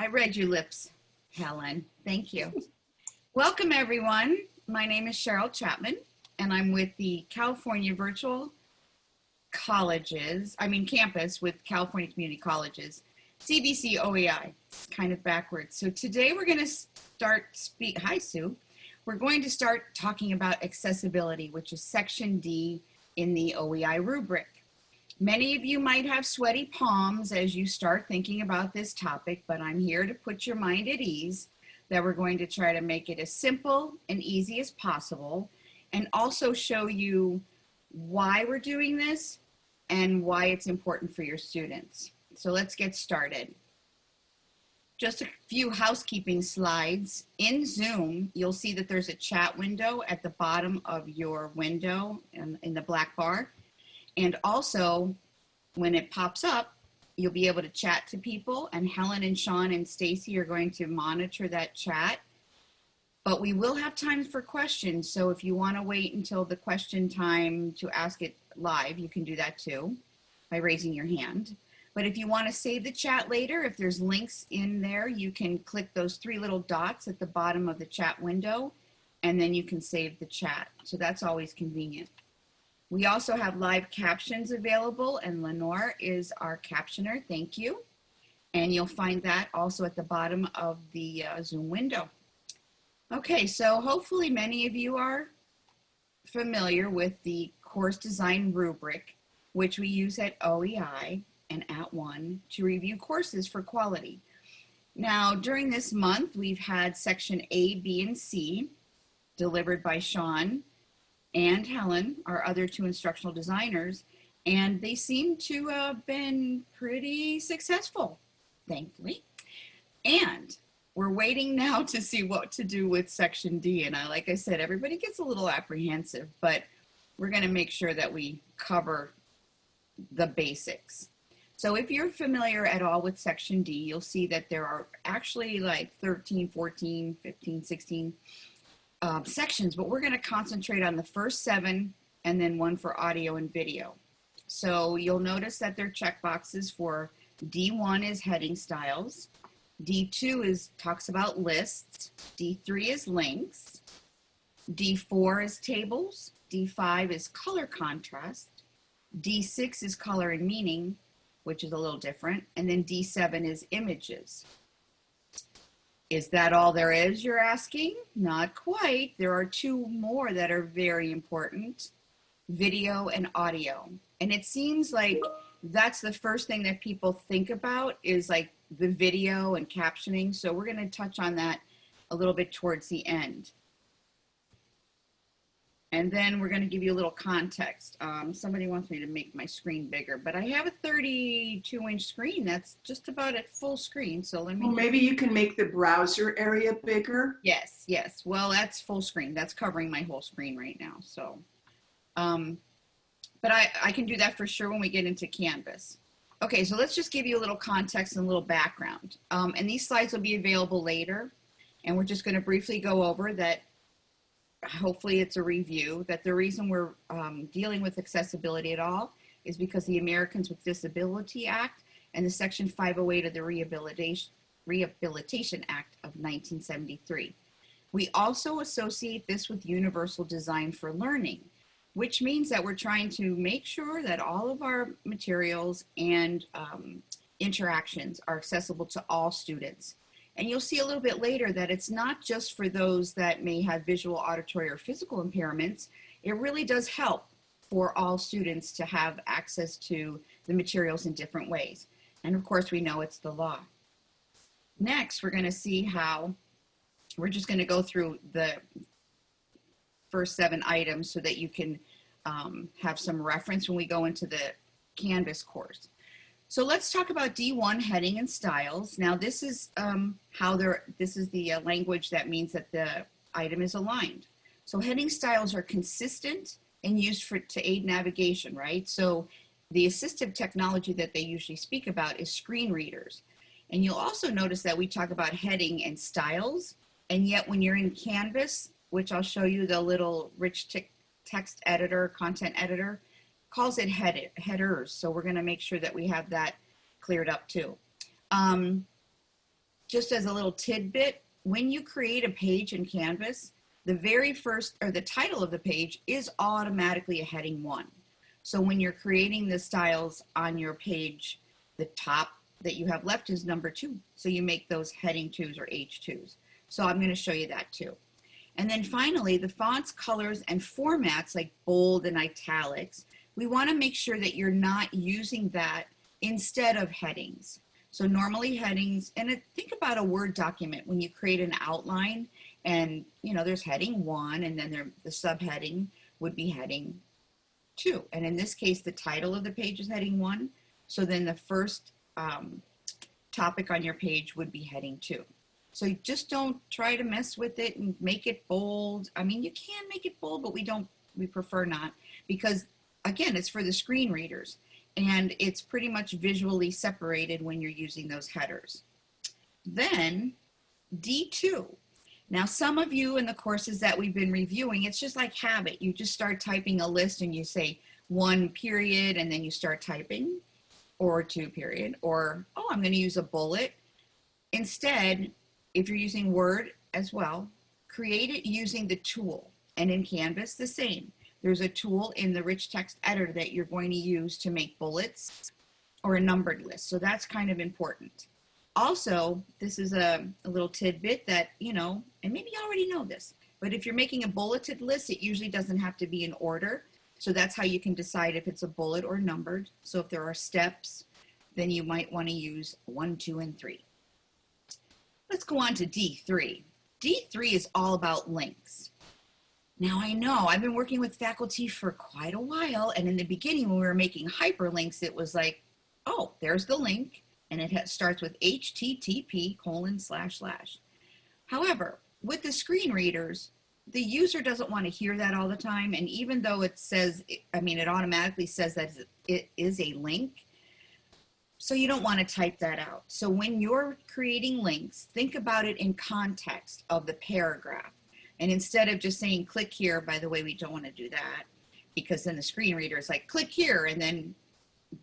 I read your lips, Helen. Thank you. Welcome, everyone. My name is Cheryl Chapman, and I'm with the California Virtual Colleges, I mean campus with California Community Colleges, CVC OEI. Kind of backwards. So today we're going to start speak. Hi, Sue. We're going to start talking about accessibility, which is section D in the OEI rubric. Many of you might have sweaty palms as you start thinking about this topic, but I'm here to put your mind at ease that we're going to try to make it as simple and easy as possible and also show you why we're doing this and why it's important for your students. So let's get started. Just a few housekeeping slides. In Zoom, you'll see that there's a chat window at the bottom of your window in, in the black bar. And also, when it pops up, you'll be able to chat to people and Helen and Sean and Stacy are going to monitor that chat. But we will have time for questions. So if you want to wait until the question time to ask it live, you can do that too by raising your hand. But if you want to save the chat later, if there's links in there, you can click those three little dots at the bottom of the chat window, and then you can save the chat. So that's always convenient. We also have live captions available and Lenore is our captioner. Thank you. And you'll find that also at the bottom of the uh, Zoom window. Okay, so hopefully many of you are familiar with the course design rubric, which we use at OEI and at one to review courses for quality. Now, during this month, we've had section A, B, and C delivered by Sean and Helen, our other two instructional designers, and they seem to have been pretty successful, thankfully. And we're waiting now to see what to do with section D. And I, like I said, everybody gets a little apprehensive, but we're gonna make sure that we cover the basics. So if you're familiar at all with section D, you'll see that there are actually like 13, 14, 15, 16 uh, sections, but we're going to concentrate on the first seven and then one for audio and video. So you'll notice that there are checkboxes for D1 is heading styles, D2 is talks about lists, D3 is links, D4 is tables, D5 is color contrast, D6 is color and meaning, which is a little different, and then D7 is images. Is that all there is, you're asking? Not quite. There are two more that are very important, video and audio. And it seems like that's the first thing that people think about is like the video and captioning. So we're gonna touch on that a little bit towards the end. And then we're going to give you a little context. Um, somebody wants me to make my screen bigger, but I have a 32 inch screen. That's just about at full screen. So let me. Well, maybe you can make the browser area bigger. Yes, yes. Well, that's full screen. That's covering my whole screen right now. So, um, but I, I can do that for sure when we get into Canvas. Okay, so let's just give you a little context and a little background. Um, and these slides will be available later. And we're just going to briefly go over that hopefully it's a review, that the reason we're um, dealing with accessibility at all is because the Americans with Disability Act and the Section 508 of the Rehabilitation, Rehabilitation Act of 1973. We also associate this with universal design for learning, which means that we're trying to make sure that all of our materials and um, interactions are accessible to all students. And you'll see a little bit later that it's not just for those that may have visual, auditory, or physical impairments. It really does help for all students to have access to the materials in different ways. And of course, we know it's the law. Next, we're gonna see how, we're just gonna go through the first seven items so that you can um, have some reference when we go into the Canvas course. So let's talk about D1 heading and styles. Now this is um, how they're, this is the uh, language that means that the item is aligned. So heading styles are consistent and used for to aid navigation, right? So the assistive technology that they usually speak about is screen readers. And you'll also notice that we talk about heading and styles, and yet when you're in Canvas, which I'll show you the little rich text editor, content editor, calls it head headers. So we're gonna make sure that we have that cleared up too. Um, just as a little tidbit, when you create a page in Canvas, the very first or the title of the page is automatically a heading one. So when you're creating the styles on your page, the top that you have left is number two. So you make those heading twos or H2s. So I'm going to show you that too. And then finally, the fonts, colors, and formats like bold and italics, we want to make sure that you're not using that instead of headings. So normally headings, and think about a Word document when you create an outline and, you know, there's heading one and then there, the subheading would be heading two. And in this case, the title of the page is heading one. So then the first um, topic on your page would be heading two. So just don't try to mess with it and make it bold. I mean, you can make it bold, but we don't, we prefer not because again, it's for the screen readers and it's pretty much visually separated when you're using those headers. Then D2. Now, some of you in the courses that we've been reviewing, it's just like habit. You just start typing a list and you say one period and then you start typing or two period or, oh, I'm going to use a bullet. Instead, if you're using Word as well, create it using the tool. And in Canvas, the same. There's a tool in the rich text editor that you're going to use to make bullets or a numbered list. So that's kind of important. Also, this is a, a little tidbit that, you know, and maybe you already know this, but if you're making a bulleted list, it usually doesn't have to be in order. So that's how you can decide if it's a bullet or numbered. So if there are steps, then you might want to use one, two, and three. Let's go on to D3. D3 is all about links. Now I know I've been working with faculty for quite a while and in the beginning when we were making hyperlinks it was like oh there's the link and it starts with http colon slash slash. However with the screen readers the user doesn't want to hear that all the time and even though it says I mean it automatically says that it is a link so you don't want to type that out. So when you're creating links think about it in context of the paragraph and instead of just saying click here, by the way, we don't want to do that because then the screen reader is like click here and then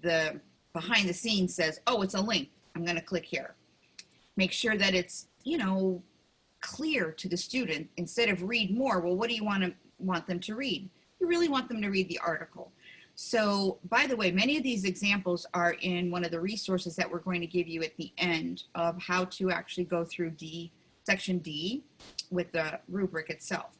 the behind the scenes says, oh, it's a link. I'm going to click here. Make sure that it's, you know, clear to the student instead of read more. Well, what do you want to want them to read? You really want them to read the article. So by the way, many of these examples are in one of the resources that we're going to give you at the end of how to actually go through D, section D with the rubric itself.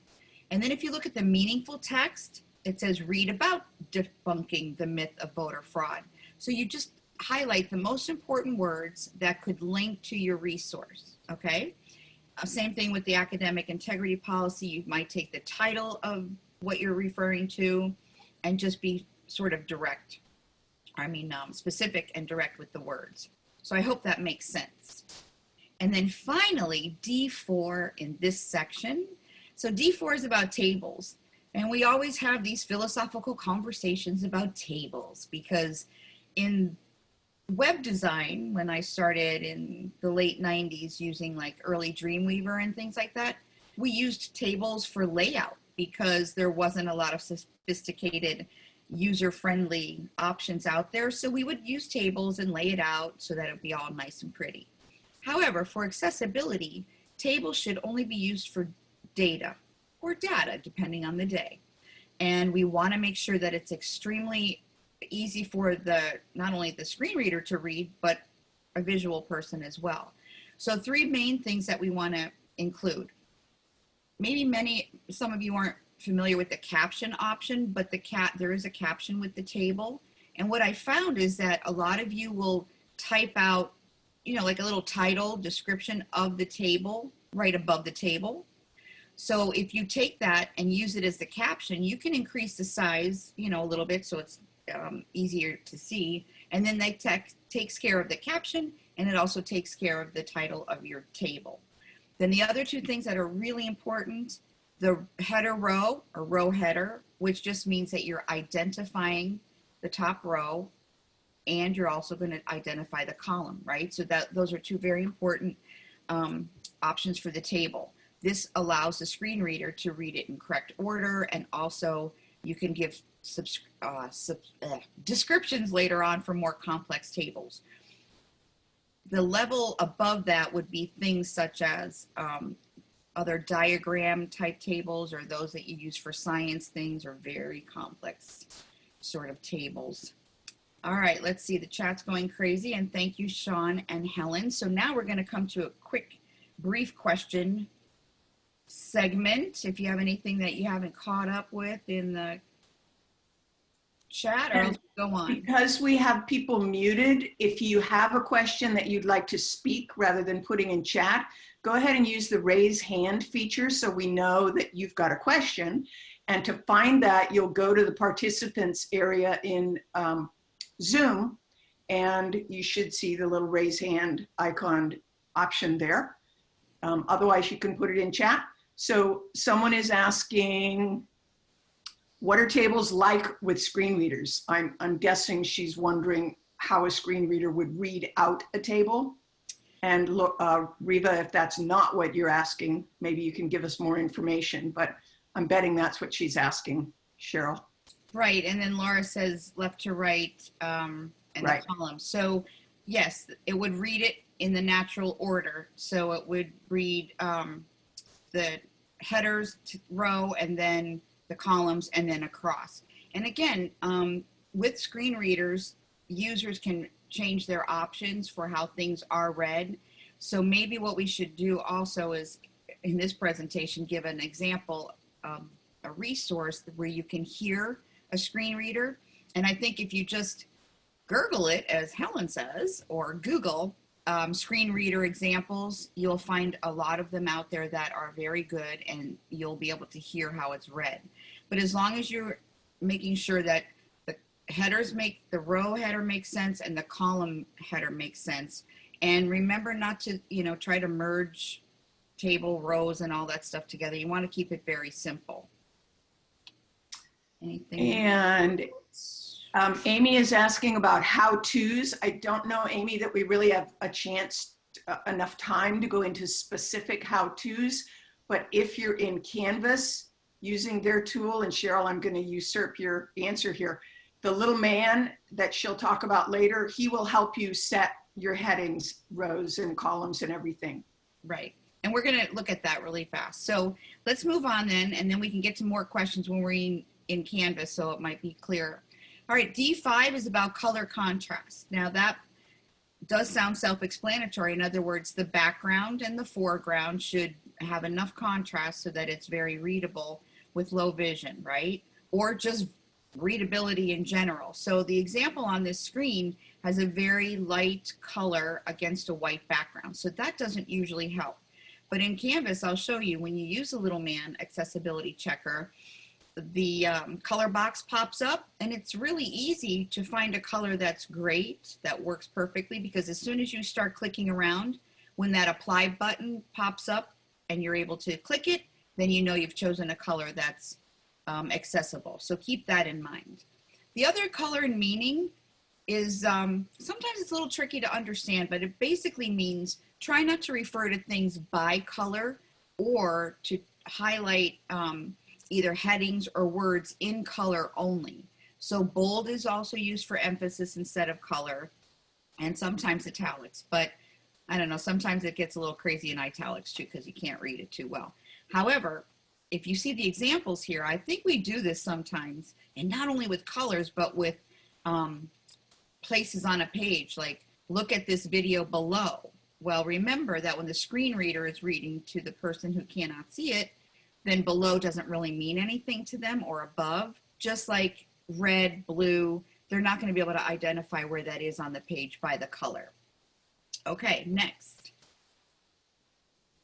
And then if you look at the meaningful text, it says read about debunking the myth of voter fraud. So you just highlight the most important words that could link to your resource, okay? Uh, same thing with the academic integrity policy. You might take the title of what you're referring to and just be sort of direct. I mean, um, specific and direct with the words. So I hope that makes sense. And then finally, D4 in this section. So D4 is about tables. And we always have these philosophical conversations about tables because in web design, when I started in the late 90s using like early Dreamweaver and things like that, we used tables for layout because there wasn't a lot of sophisticated user-friendly options out there. So we would use tables and lay it out so that it would be all nice and pretty. However, for accessibility, tables should only be used for data or data, depending on the day. And we want to make sure that it's extremely easy for the not only the screen reader to read, but a visual person as well. So three main things that we want to include. Maybe many, some of you aren't familiar with the caption option, but the cat there is a caption with the table. And what I found is that a lot of you will type out you know, like a little title description of the table right above the table. So if you take that and use it as the caption, you can increase the size, you know, a little bit so it's um, easier to see. And then that text takes care of the caption and it also takes care of the title of your table. Then the other two things that are really important, the header row or row header, which just means that you're identifying the top row and you're also going to identify the column, right? So that those are two very important um, options for the table. This allows the screen reader to read it in correct order and also you can give uh, uh, descriptions later on for more complex tables. the level above that would be things such as um, other diagram type tables or those that you use for science things or very complex sort of tables. All right, let's see. The chat's going crazy, and thank you, Sean and Helen. So now we're going to come to a quick, brief question segment. If you have anything that you haven't caught up with in the chat, or go on. Because we have people muted, if you have a question that you'd like to speak rather than putting in chat, go ahead and use the raise hand feature so we know that you've got a question. And to find that, you'll go to the participants area in um, Zoom and you should see the little raise hand icon option there. Um, otherwise, you can put it in chat. So someone is asking, what are tables like with screen readers? I'm, I'm guessing she's wondering how a screen reader would read out a table. And uh, Riva, if that's not what you're asking, maybe you can give us more information, but I'm betting that's what she's asking, Cheryl. Right, and then Laura says left to right um, in Right. the column. So yes, it would read it in the natural order. So it would read um, the headers to row and then the columns and then across. And again, um, with screen readers, users can change their options for how things are read. So maybe what we should do also is in this presentation, give an example of a resource where you can hear a screen reader. And I think if you just Google it, as Helen says, or Google um, screen reader examples, you'll find a lot of them out there that are very good and you'll be able to hear how it's read. But as long as you're making sure that the headers make the row header makes sense and the column header makes sense. And remember not to, you know, try to merge table rows and all that stuff together. You want to keep it very simple. Anything? And um, Amy is asking about how-tos. I don't know, Amy, that we really have a chance, uh, enough time to go into specific how-tos. But if you're in Canvas using their tool, and Cheryl, I'm going to usurp your answer here. The little man that she'll talk about later, he will help you set your headings, rows and columns and everything. Right. And we're going to look at that really fast. So let's move on then, and then we can get to more questions when we're in, in Canvas, so it might be clear. All right, D5 is about color contrast. Now that does sound self-explanatory. In other words, the background and the foreground should have enough contrast so that it's very readable with low vision, right? Or just readability in general. So the example on this screen has a very light color against a white background. So that doesn't usually help. But in Canvas, I'll show you when you use a little man accessibility checker, the um, color box pops up and it's really easy to find a color that's great, that works perfectly because as soon as you start clicking around, when that apply button pops up and you're able to click it, then you know you've chosen a color that's um, accessible. So keep that in mind. The other color and meaning is um, sometimes it's a little tricky to understand, but it basically means try not to refer to things by color or to highlight um, either headings or words in color only. So bold is also used for emphasis instead of color and sometimes italics, but I don't know, sometimes it gets a little crazy in italics too because you can't read it too well. However, if you see the examples here, I think we do this sometimes, and not only with colors, but with um, places on a page, like look at this video below. Well, remember that when the screen reader is reading to the person who cannot see it, then below doesn't really mean anything to them or above, just like red, blue, they're not going to be able to identify where that is on the page by the color. Okay, next.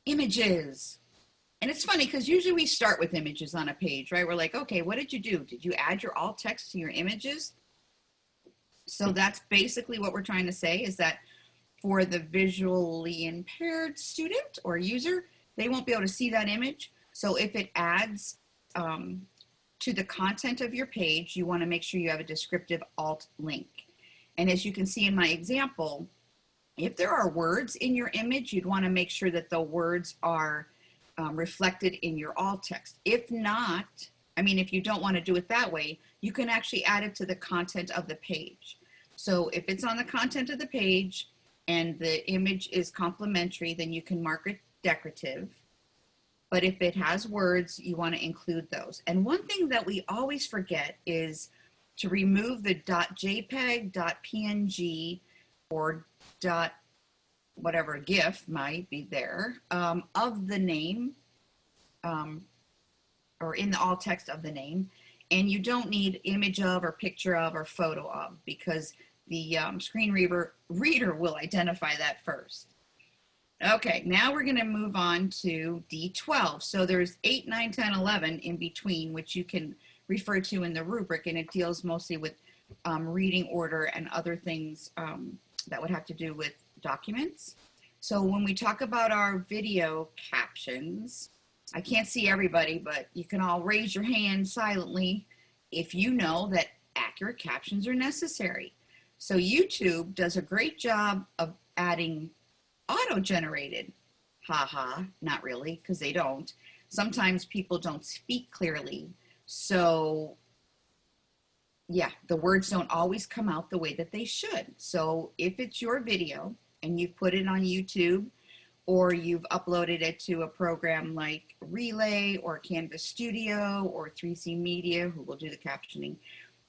Images. And it's funny because usually we start with images on a page, right? We're like, okay, what did you do? Did you add your alt text to your images? So that's basically what we're trying to say is that for the visually impaired student or user, they won't be able to see that image. So if it adds um, to the content of your page, you want to make sure you have a descriptive alt link. And as you can see in my example, if there are words in your image, you'd want to make sure that the words are um, reflected in your alt text. If not, I mean, if you don't want to do it that way, you can actually add it to the content of the page. So if it's on the content of the page and the image is complementary, then you can mark it decorative. But if it has words, you want to include those. And one thing that we always forget is to remove the .jpeg, .png, or whatever GIF might be there um, of the name um, or in the alt text of the name. And you don't need image of or picture of or photo of because the um, screen reader, reader will identify that first. Okay, now we're going to move on to D12. So there's 8, 9, 10, 11 in between, which you can refer to in the rubric, and it deals mostly with um, reading order and other things um, that would have to do with documents. So when we talk about our video captions, I can't see everybody, but you can all raise your hand silently if you know that accurate captions are necessary. So YouTube does a great job of adding auto-generated. Haha, not really, because they don't. Sometimes people don't speak clearly. So yeah, the words don't always come out the way that they should. So if it's your video and you've put it on YouTube or you've uploaded it to a program like Relay or Canvas Studio or 3C Media, who will do the captioning.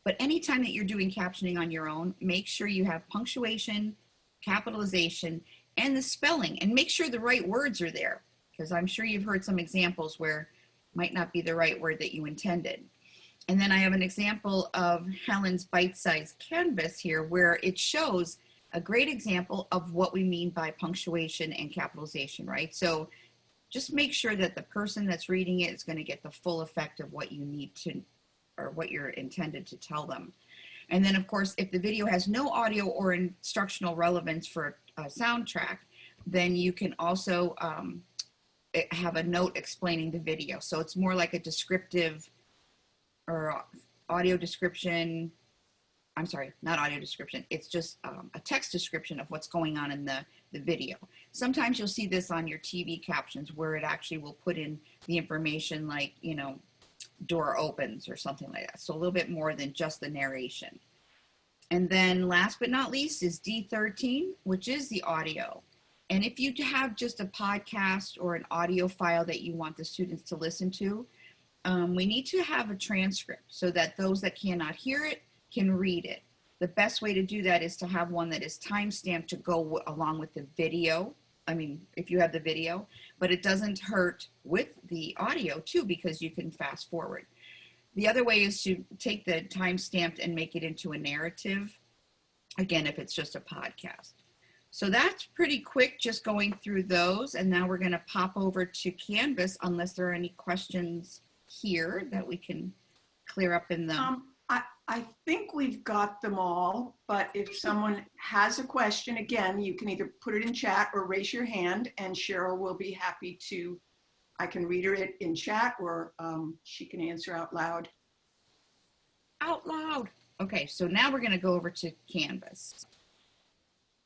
But anytime that you're doing captioning on your own, make sure you have punctuation, capitalization, and the spelling, and make sure the right words are there, because I'm sure you've heard some examples where might not be the right word that you intended. And then I have an example of Helen's bite-sized canvas here where it shows a great example of what we mean by punctuation and capitalization, right? So just make sure that the person that's reading it is going to get the full effect of what you need to, or what you're intended to tell them. And then of course, if the video has no audio or instructional relevance for a soundtrack, then you can also um, have a note explaining the video. So it's more like a descriptive or audio description. I'm sorry, not audio description. It's just um, a text description of what's going on in the, the video. Sometimes you'll see this on your TV captions where it actually will put in the information like, you know, door opens or something like that. So a little bit more than just the narration. And then last but not least is D13, which is the audio. And if you have just a podcast or an audio file that you want the students to listen to, um, we need to have a transcript so that those that cannot hear it can read it. The best way to do that is to have one that is timestamped to go along with the video. I mean, if you have the video, but it doesn't hurt with the audio too because you can fast forward. The other way is to take the timestamped and make it into a narrative. Again, if it's just a podcast. So that's pretty quick just going through those. And now we're gonna pop over to Canvas unless there are any questions here that we can clear up in the. Um, I, I think we've got them all, but if someone has a question, again, you can either put it in chat or raise your hand and Cheryl will be happy to, I can read her it in chat or um, she can answer out loud. Out loud. Okay, so now we're gonna go over to Canvas.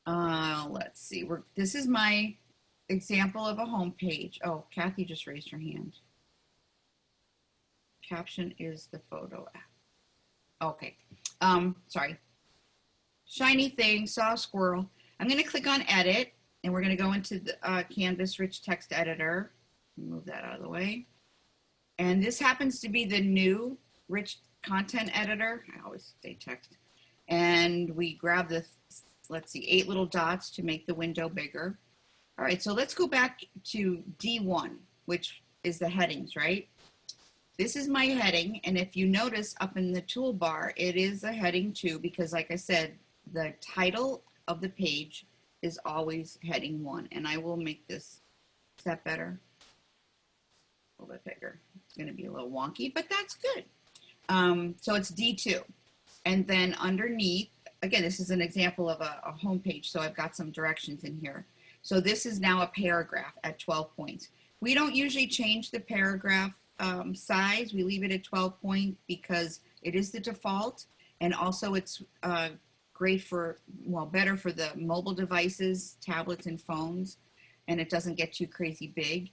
Uh, let's see, we're, this is my example of a home page. Oh, Kathy just raised her hand. Caption is the photo app. Okay, um, sorry. Shiny thing, saw a squirrel. I'm gonna click on edit and we're gonna go into the uh, Canvas rich text editor. Move that out of the way. And this happens to be the new rich content editor. I always say text. And we grab the let's see, eight little dots to make the window bigger. All right, so let's go back to D1, which is the headings, right? This is my heading, and if you notice up in the toolbar, it is a heading two because like I said, the title of the page is always heading one, and I will make this, is that better? A little bit bigger. It's gonna be a little wonky, but that's good. Um, so it's D2. And then underneath again, this is an example of a, a home page, so I've got some directions in here. So this is now a paragraph at 12 points. We don't usually change the paragraph um, size. We leave it at 12 point because it is the default. And also it's uh, great for, well, better for the mobile devices, tablets and phones, and it doesn't get too crazy big.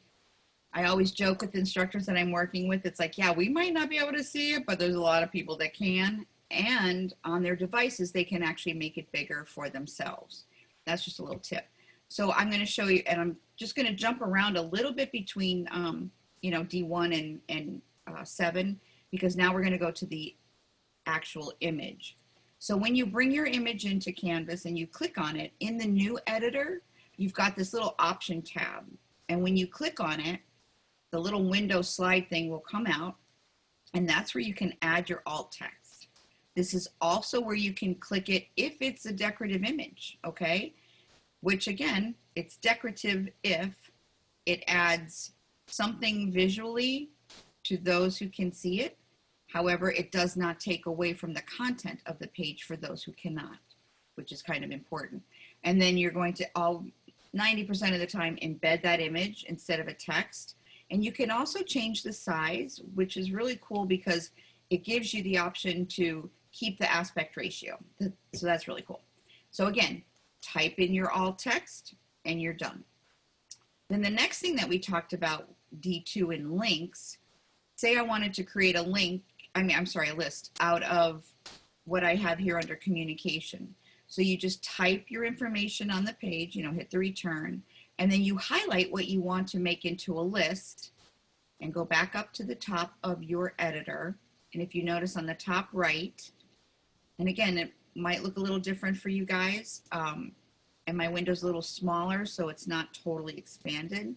I always joke with instructors that I'm working with. It's like, yeah, we might not be able to see it, but there's a lot of people that can and on their devices, they can actually make it bigger for themselves. That's just a little tip. So I'm going to show you, and I'm just going to jump around a little bit between, um, you know, D1 and, and uh, 7, because now we're going to go to the actual image. So when you bring your image into Canvas and you click on it, in the new editor, you've got this little option tab. And when you click on it, the little window slide thing will come out, and that's where you can add your alt text. This is also where you can click it if it's a decorative image, okay? Which again, it's decorative if it adds something visually to those who can see it. However, it does not take away from the content of the page for those who cannot, which is kind of important. And then you're going to all 90% of the time embed that image instead of a text. And you can also change the size, which is really cool because it gives you the option to keep the aspect ratio. So that's really cool. So again, type in your alt text and you're done. Then the next thing that we talked about, D2 in links, say I wanted to create a link, I mean, I'm sorry, a list out of what I have here under communication. So you just type your information on the page, you know, hit the return, and then you highlight what you want to make into a list and go back up to the top of your editor. And if you notice on the top right, and again, it might look a little different for you guys, um, and my window's a little smaller, so it's not totally expanded,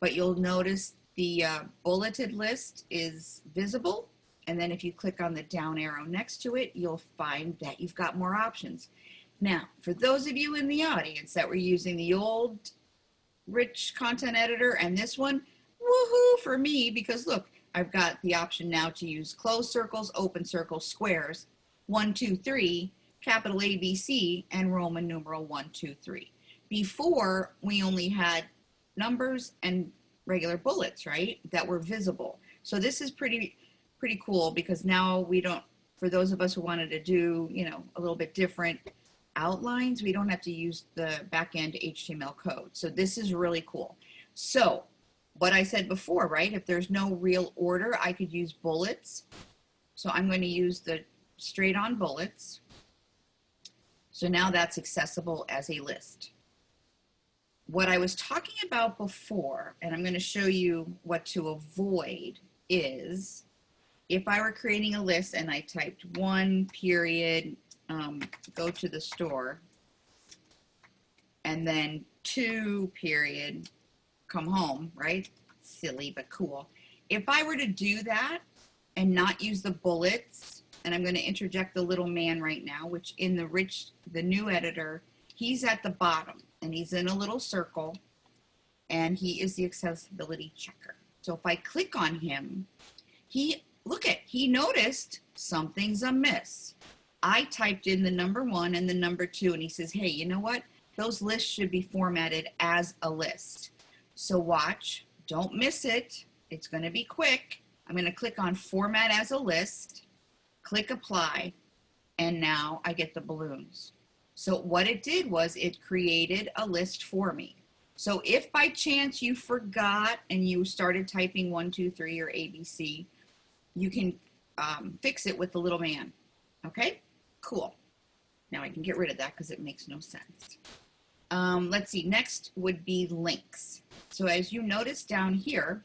but you'll notice the uh, bulleted list is visible. And then if you click on the down arrow next to it, you'll find that you've got more options. Now, for those of you in the audience that were using the old rich content editor and this one, woohoo for me, because look, I've got the option now to use closed circles, open circles, squares, one, two, three, capital ABC, and Roman numeral one, two, three. Before, we only had numbers and regular bullets, right, that were visible. So this is pretty, pretty cool because now we don't, for those of us who wanted to do, you know, a little bit different outlines, we don't have to use the backend HTML code. So this is really cool. So what I said before, right? If there's no real order, I could use bullets. So I'm going to use the straight on bullets. So now that's accessible as a list. What I was talking about before, and I'm going to show you what to avoid, is if I were creating a list and I typed one period, um, go to the store, and then two period, come home, right? Silly, but cool. If I were to do that and not use the bullets, and I'm going to interject the little man right now, which in the rich, the new editor, he's at the bottom and he's in a little circle and he is the accessibility checker. So if I click on him, he, look at, he noticed something's amiss. I typed in the number one and the number two and he says, hey, you know what? Those lists should be formatted as a list. So watch, don't miss it. It's gonna be quick. I'm gonna click on format as a list click apply, and now I get the balloons. So what it did was it created a list for me. So if by chance you forgot and you started typing one, two, three, or ABC, you can um, fix it with the little man. Okay, cool. Now I can get rid of that because it makes no sense. Um, let's see, next would be links. So as you notice down here,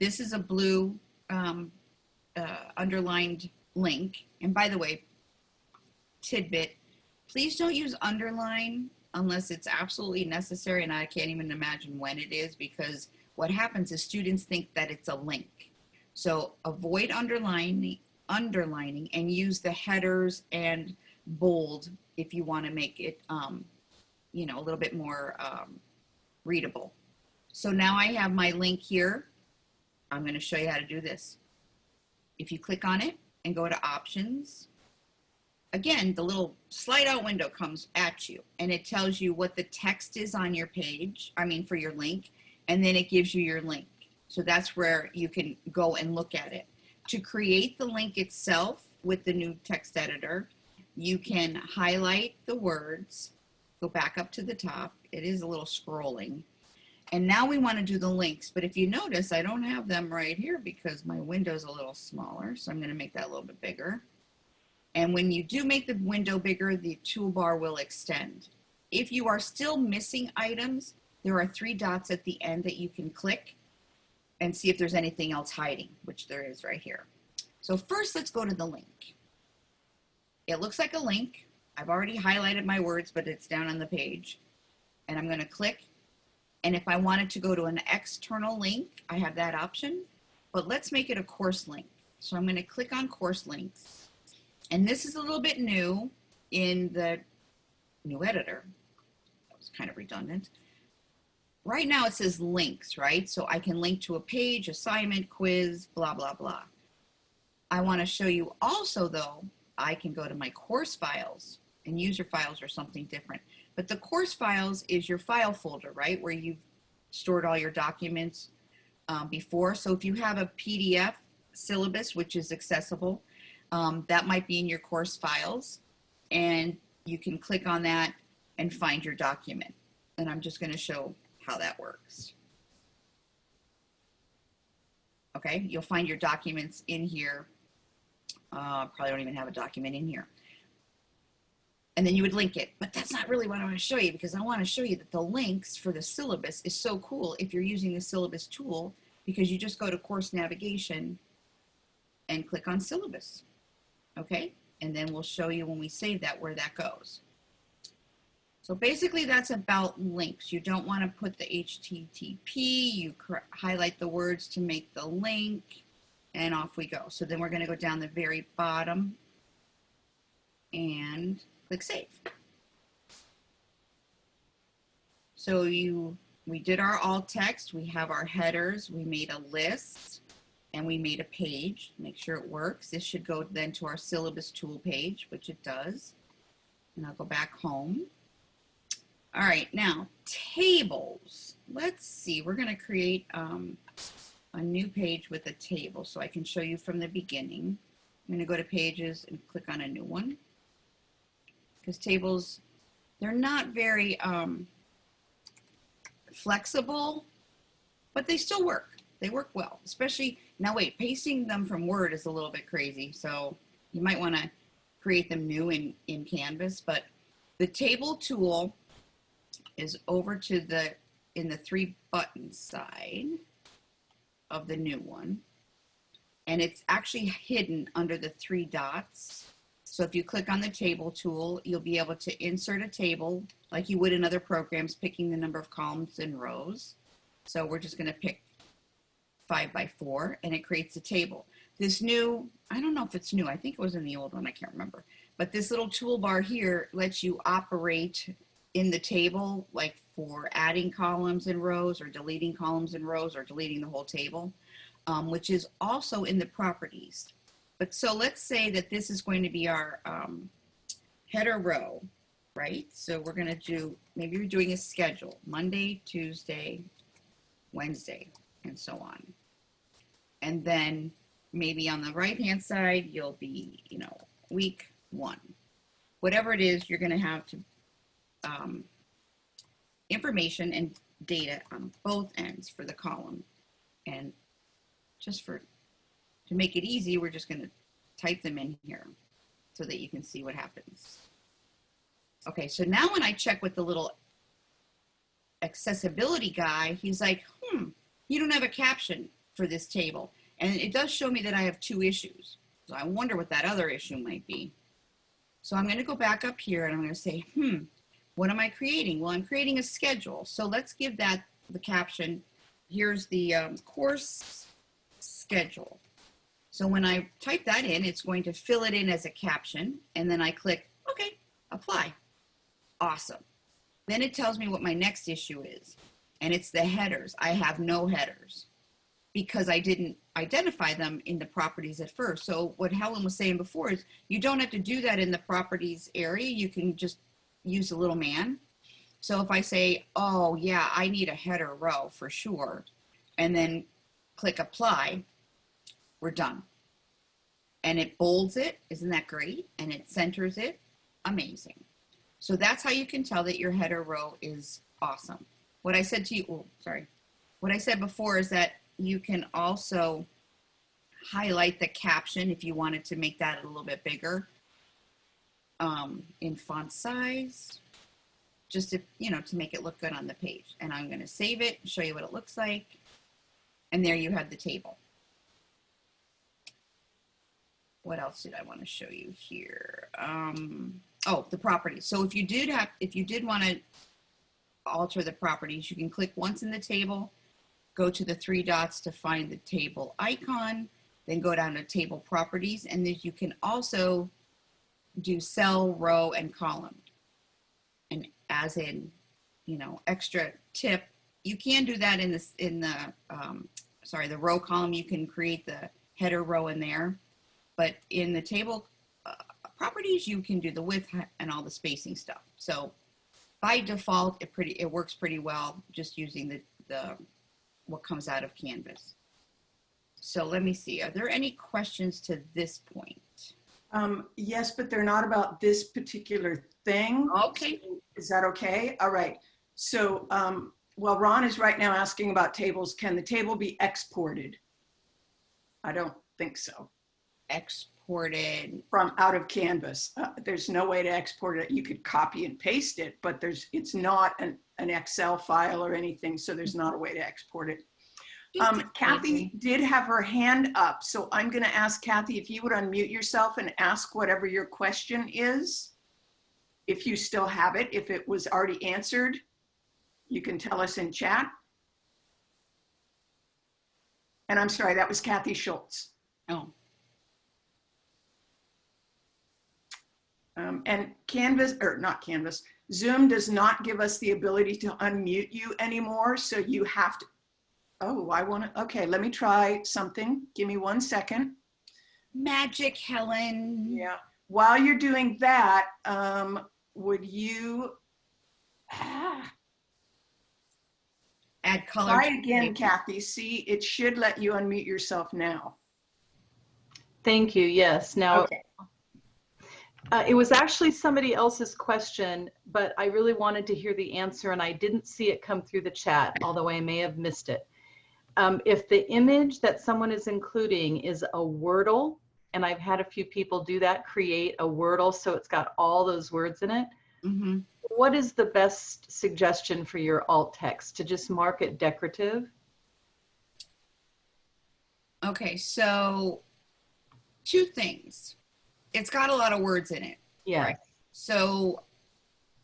this is a blue um, uh, underlined link. And by the way, tidbit, please don't use underline unless it's absolutely necessary. And I can't even imagine when it is because what happens is students think that it's a link. So avoid underlining, underlining and use the headers and bold if you want to make it, um, you know, a little bit more um, readable. So now I have my link here. I'm going to show you how to do this. If you click on it and go to options, again, the little slide out window comes at you and it tells you what the text is on your page, I mean for your link, and then it gives you your link. So that's where you can go and look at it. To create the link itself with the new text editor, you can highlight the words, go back up to the top. It is a little scrolling and now we want to do the links, but if you notice, I don't have them right here because my window's a little smaller. So I'm going to make that a little bit bigger. And when you do make the window bigger, the toolbar will extend. If you are still missing items, there are three dots at the end that you can click and see if there's anything else hiding, which there is right here. So first, let's go to the link. It looks like a link. I've already highlighted my words, but it's down on the page. And I'm gonna click. And if I wanted to go to an external link, I have that option. But let's make it a course link. So I'm gonna click on course links. And this is a little bit new in the new editor. That was kind of redundant. Right now it says links, right? So I can link to a page, assignment, quiz, blah, blah, blah. I want to show you also though, I can go to my course files and user files are something different. But the course files is your file folder, right? Where you've stored all your documents um, before. So if you have a PDF syllabus, which is accessible, um, that might be in your course files. And you can click on that and find your document. And I'm just going to show how that works. Okay, you'll find your documents in here. Uh, probably don't even have a document in here. And then you would link it, but that's not really what I want to show you because I want to show you that the links for the syllabus is so cool if you're using the syllabus tool because you just go to course navigation and click on syllabus. Okay, and then we'll show you when we save that where that goes. So basically that's about links. You don't want to put the HTTP, you highlight the words to make the link, and off we go. So then we're going to go down the very bottom and click Save. So you, we did our alt text, we have our headers, we made a list, and we made a page. Make sure it works. This should go then to our syllabus tool page, which it does. And I'll go back home. All right, now tables. Let's see, we're gonna create um, a new page with a table so I can show you from the beginning. I'm gonna go to pages and click on a new one because tables, they're not very um, flexible, but they still work. They work well, especially, now wait, pasting them from Word is a little bit crazy. So you might wanna create them new in, in Canvas, but the table tool is over to the, in the three button side of the new one. And it's actually hidden under the three dots. So if you click on the table tool, you'll be able to insert a table like you would in other programs, picking the number of columns and rows. So we're just gonna pick five by four and it creates a table. This new, I don't know if it's new, I think it was in the old one, I can't remember. But this little toolbar here lets you operate in the table, like for adding columns and rows or deleting columns and rows or deleting the whole table, um, which is also in the properties. But so let's say that this is going to be our um, header row, right? So we're going to do, maybe you're doing a schedule, Monday, Tuesday, Wednesday, and so on. And then maybe on the right-hand side, you'll be, you know, week one. Whatever it is, you're going to have to um, information and data on both ends for the column. And just for, to make it easy, we're just gonna type them in here so that you can see what happens. Okay, so now when I check with the little accessibility guy, he's like, hmm, you don't have a caption for this table. And it does show me that I have two issues. So I wonder what that other issue might be. So I'm gonna go back up here and I'm gonna say, hmm, what am I creating? Well, I'm creating a schedule. So let's give that the caption. Here's the um, course schedule. So when I type that in, it's going to fill it in as a caption. And then I click, okay, apply. Awesome. Then it tells me what my next issue is. And it's the headers. I have no headers because I didn't identify them in the properties at first. So what Helen was saying before is you don't have to do that in the properties area. You can just use a little man. So if I say, oh yeah, I need a header row for sure, and then click apply, we're done. And it bolds it, isn't that great? And it centers it, amazing. So that's how you can tell that your header row is awesome. What I said to you, oh, sorry. What I said before is that you can also highlight the caption if you wanted to make that a little bit bigger um, in font size just to, you know, to make it look good on the page. And I'm going to save it, show you what it looks like. And there you have the table. What else did I want to show you here? Um, oh, the properties. So if you did have, if you did want to alter the properties, you can click once in the table, go to the three dots to find the table icon, then go down to table properties, and then you can also do cell, row, and column. And as in, you know, extra tip, you can do that in this in the um, sorry the row column. You can create the header row in there, but in the table uh, properties, you can do the width and all the spacing stuff. So by default, it pretty it works pretty well just using the the what comes out of Canvas. So let me see. Are there any questions to this point? Um, yes, but they're not about this particular thing. Okay. Is that okay? All right. So, um, well, Ron is right now asking about tables. Can the table be exported? I don't think so. Exported. From out of Canvas. Uh, there's no way to export it. You could copy and paste it, but there's it's not an, an Excel file or anything, so there's not a way to export it. Um, Kathy did have her hand up, so I'm going to ask Kathy if you would unmute yourself and ask whatever your question is. If you still have it, if it was already answered, you can tell us in chat. And I'm sorry, that was Kathy Schultz. Oh, Um, and Canvas, or not Canvas, Zoom does not give us the ability to unmute you anymore. So you have to, oh, I want to, okay, let me try something. Give me one second. magic, Helen. Yeah. While you're doing that, um, would you, ah, Add color. try to again. Kathy. See, it should let you unmute yourself now. Thank you. Yes. Now, Okay. uh, it was actually somebody else's question, but I really wanted to hear the answer and I didn't see it come through the chat, although I may have missed it. Um, if the image that someone is including is a Wordle, and I've had a few people do that, create a Wordle so it's got all those words in it, Mhm. what is the best suggestion for your alt text? To just mark it decorative? Okay, so two things. It's got a lot of words in it. Yeah. Right. So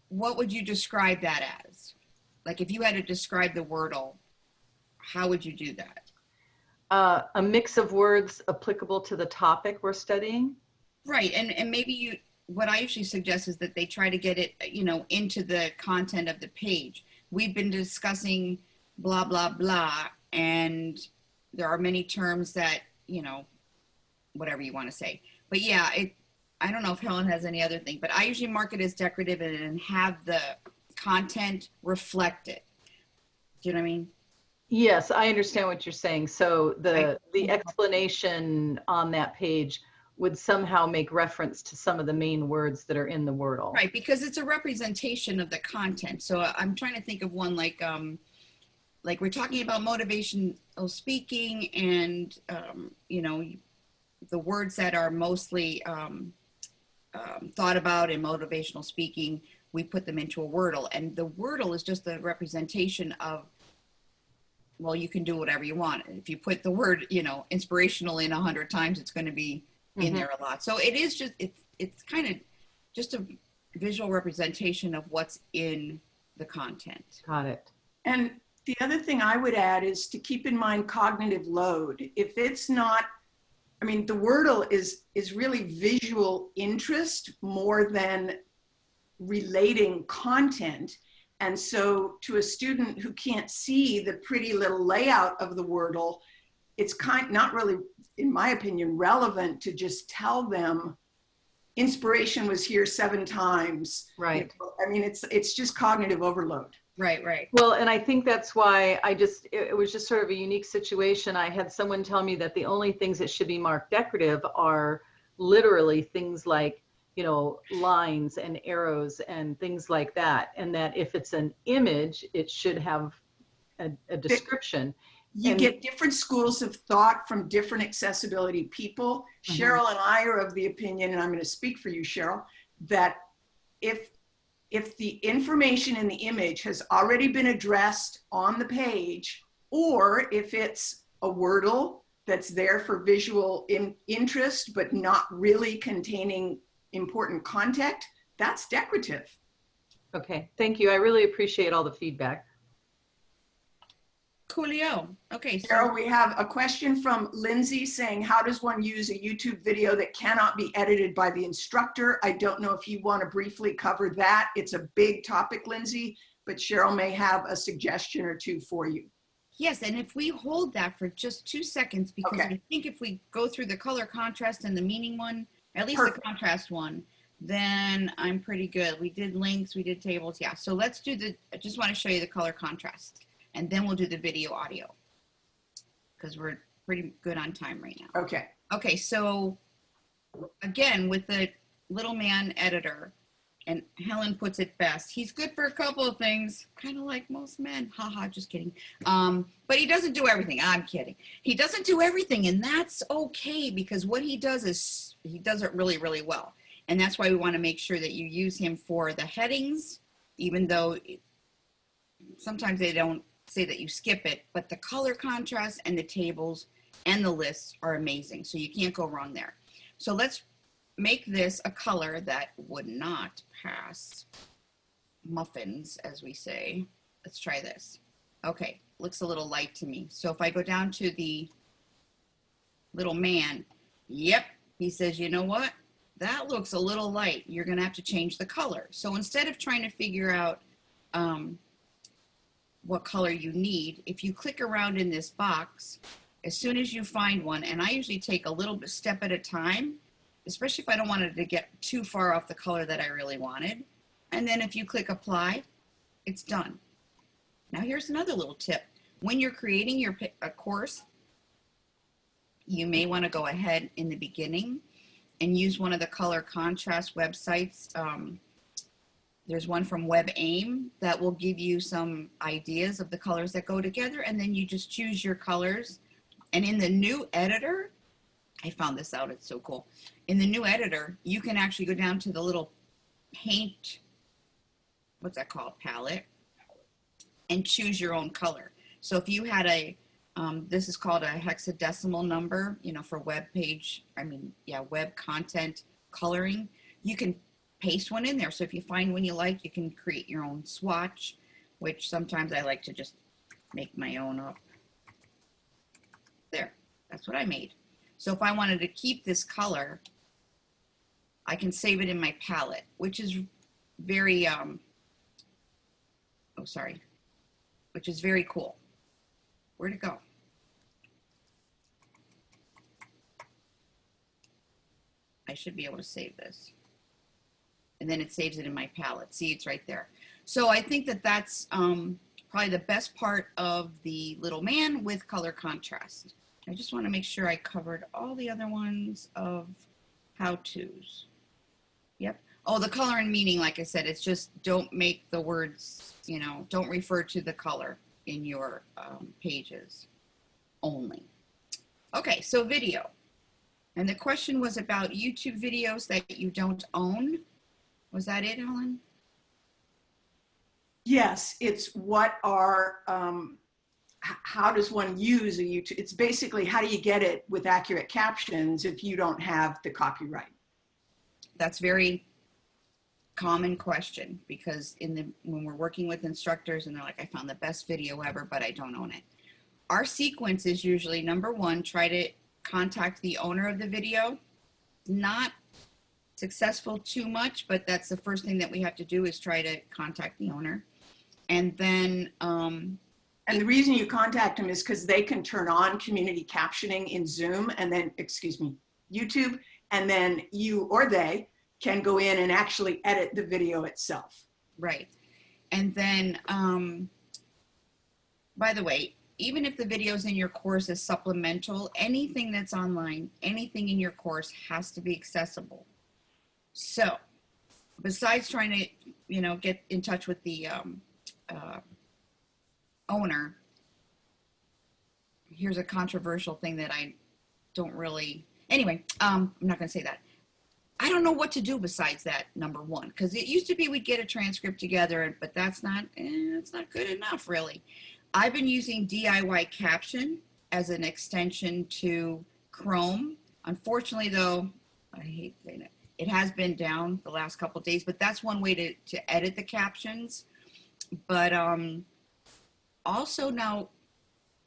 what would you describe that as? Like if you had to describe the Wordle, how would you do that? Uh, a mix of words applicable to the topic we're studying? Right, and and maybe you what I usually suggest is that they try to get it, you know, into the content of the page. We've been discussing blah blah blah and there are many terms that, you know, whatever you want to say. But yeah, it I don't know if Helen has any other thing, but I usually mark it as decorative and, and have the content reflect it. Do you know what I mean? Yes, I understand what you're saying. So the, the explanation on that page would somehow make reference to some of the main words that are in the Wordle. Right, because it's a representation of the content. So I'm trying to think of one like, um, like we're talking about motivational speaking and, um, you know, the words that are mostly um, um, thought about in motivational speaking, we put them into a Wordle. And the Wordle is just the representation of, well, you can do whatever you want. If you put the word, you know, inspirational in a hundred times, it's going to be in Mhm. there a lot. So it is just it's it's kind of just a visual representation of what's in the content. Got it. And the other thing I would add is to keep in mind cognitive load. If it's not, I mean, the Wordle is is really visual interest more than relating content. And so to a student who can't see the pretty little layout of the Wordle, it's kind not really, in my opinion, relevant to just tell them inspiration was here seven times. Right. I mean, it's it's just cognitive overload. Right, right. Well, and I think that's why I just, it, it was just sort of a unique situation. I had someone tell me that the only things that should be marked decorative are literally things like, you know, lines and arrows and things like that. And that if it's an image, it should have a, a description. You And- get different schools of thought from different accessibility people. Mhm. Cheryl and I are of the opinion, and I'm going to speak for you, Cheryl, that if if the information in the image has already been addressed on the page, or if it's a Wordle that's there for visual in, interest, but not really containing important content, that's decorative. Okay, thank you. I really appreciate all the feedback. Coolio. Okay, so Cheryl, we have a question from Lindsay saying, how does one use a YouTube video that cannot be edited by the instructor? I don't know if you want to briefly cover that. It's a big topic, Lindsay, but Cheryl may have a suggestion or two for you. yes, and if we hold that for just two seconds, because Okay. I think if we go through the color contrast and the meaning one, at least the contrast one, then I'm pretty good. We did links, we did tables. Yeah, so let's do the, I just want to show you the color contrast and then we'll do the video audio because we're pretty good on time right now. Okay, Okay, so again, with the little man editor, and Helen puts it best, he's good for a couple of things, kind of like most men. Haha, just kidding. Um, but he doesn't do everything. I'm kidding. He doesn't do everything, and that's okay because what he does is he does it really, really well. And that's why we want to make sure that you use him for the headings, even though sometimes they don't say that you skip it, but the color contrast and the tables and the lists are amazing. So you can't go wrong there. So let's make this a color that would not pass muffins, as we say. Let's try this. Okay, looks a little light to me. So if I go down to the little man, yep, he says, you know what? That looks a little light. You're gonna have to change the color. So instead of trying to figure out um, what color you need, if you click around in this box, as soon as you find one, and I usually take a little bit step at a time, especially if I don't want it to get too far off the color that I really wanted. And then if you click apply, it's done. Now here's another little tip. When you're creating your a course, you may want to go ahead in the beginning and use one of the color contrast websites. Um, there's one from WebAIM that will give you some ideas of the colors that go together, and then you just choose your colors. And in the new editor, I found this out, it's so cool. In the new editor, you can actually go down to the little paint, what's that called, palette, and choose your own color. So if you had a, um, this is called a hexadecimal number, you know, for web page, I mean, yeah, web content coloring, you can paste one in there. So if you find one you like, you can create your own swatch, which sometimes I like to just make my own up. There, that's what I made. So if I wanted to keep this color, I can save it in my palette, which is very, um, oh, sorry, which is very cool. Where'd it go? I should be able to save this. And then it saves it in my palette. See, it's right there. So I think that that's um, probably the best part of the little man with color contrast. I just want to make sure I covered all the other ones of how-tos. Yep. Oh, the color and meaning, like I said, it's just don't make the words, you know, don't refer to the color in your um, pages only. Okay, so video. And the question was about YouTube videos that you don't own. Was that it, Helen? yes, it's what are, um, how does one use a YouTube? It's basically how do you get it with accurate captions if you don't have the copyright? That's very common question because in the when we're working with instructors and they're like, I found the best video ever, but I don't own it. Our sequence is usually number one, try to contact the owner of the video. Not successful too much, but that's the first thing that we have to do is try to contact the owner. And then um, And the reason you contact them is because they can turn on community captioning in Zoom and then, excuse me, YouTube, and then you or they can go in and actually edit the video itself. Right. And then, um, by the way, even if the videos in your course is supplemental, anything that's online, anything in your course has to be accessible. So, besides trying to, you know, get in touch with the um, uh, owner, here's a controversial thing that I don't really. Anyway, um, I'm not going to say that. I don't know what to do besides that number one because it used to be we'd get a transcript together, but that's not eh, it's not good enough really. I've been using DIY Caption as an extension to Chrome. Unfortunately, though, I hate saying it, it has been down the last couple days, but that's one way to to edit the captions. But um, also now,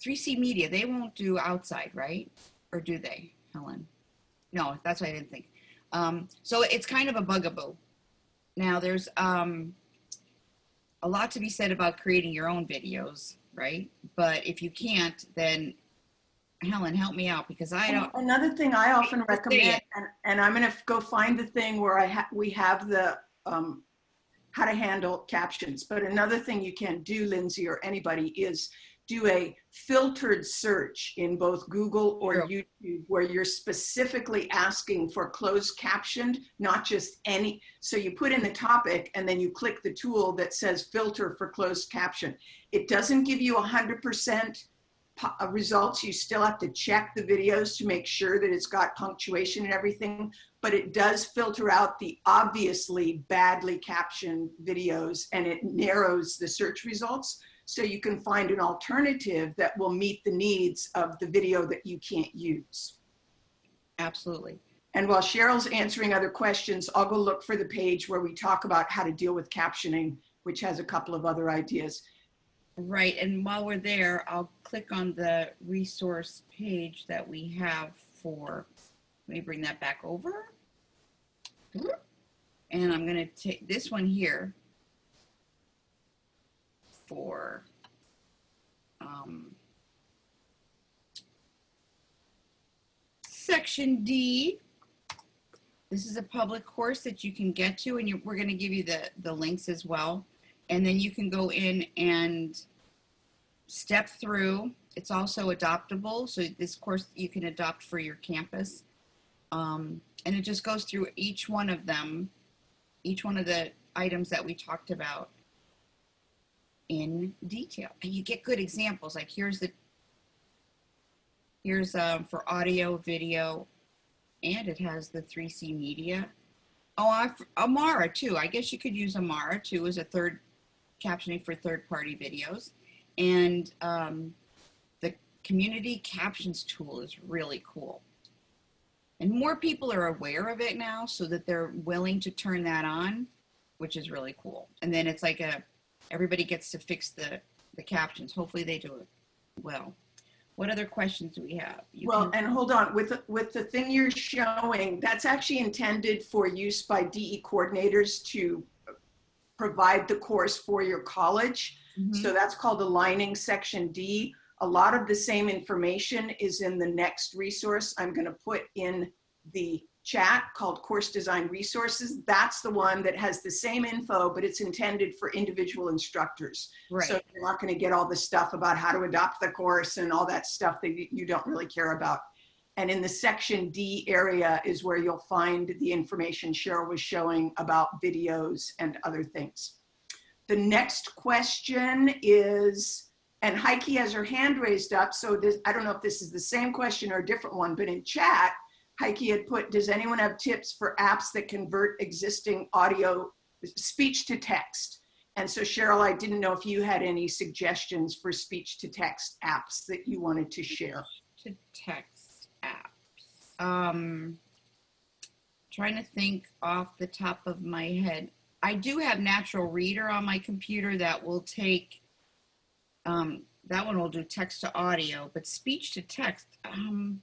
3C Media they won't do outside, right? Or do they, Helen? No, that's what I didn't think. Um, so it's kind of a bugaboo. Now there's um, a lot to be said about creating your own videos, right? But if you can't, then Helen, help me out because I don't. Another thing I often recommend, and, and I'm gonna go find the thing where I ha, we have the, um, how to handle captions. But another thing you can do, Lindsay, or anybody, is do a filtered search in both Google or. YouTube where you're specifically asking for closed captioned, not just any. So you put in the topic and then you click the tool that says filter for closed caption. It doesn't give you 100% uh, results. You still have to check the videos to make sure that it's got punctuation and everything, but it does filter out the obviously badly captioned videos and it narrows the search results. So you can find an alternative that will meet the needs of the video that you can't use. Absolutely. And while Cheryl's answering other questions, I'll go look for the page where we talk about how to deal with captioning, which has a couple of other ideas. Right. And while we're there, I'll click on the resource page that we have for, let me bring that back over. And I'm going to take this one here for um, section D. This is a public course that you can get to, and you, we're going to give you the, the links as well. And then you can go in and step through. It's also adoptable, so this course you can adopt for your campus. Um, and it just goes through each one of them, each one of the items that we talked about in detail. And you get good examples. Like here's the, here's um, for audio, video, and it has the 3C media. Oh, I, Amara too. I guess you could use Amara too as a third captioning for third party videos. And um, the community captions tool is really cool. And more people are aware of it now so that they're willing to turn that on, which is really cool. And then it's like a, everybody gets to fix the, the captions. Hopefully they do it well. What other questions do we have? You Well, and hold on, with, the- with the thing you're showing, that's actually intended for use by DE coordinators to provide the course for your college. Mhm. So that's called aligning section D. A lot of the same information is in the next resource I'm gonna put in the chat called course design resources. That's the one that has the same info, but it's intended for individual instructors. right. So you're not going to get all the stuff about how to adopt the course and all that stuff that you you don't really care about. And in the section D area is where you'll find the information Cheryl was showing about videos and other things. The next question is, and Heike has her hand raised up, so this, I don't know if this is the same question or a different one, but in chat, Heike had put, does anyone have tips for apps that convert existing audio, speech to text? And so Cheryl, I didn't know if you had any suggestions for speech to text apps that you wanted to share. to text apps. Um, trying to think off the top of my head. I do have Natural Reader on my computer that will take. Um, that one will do text to audio, but speech to text. Um,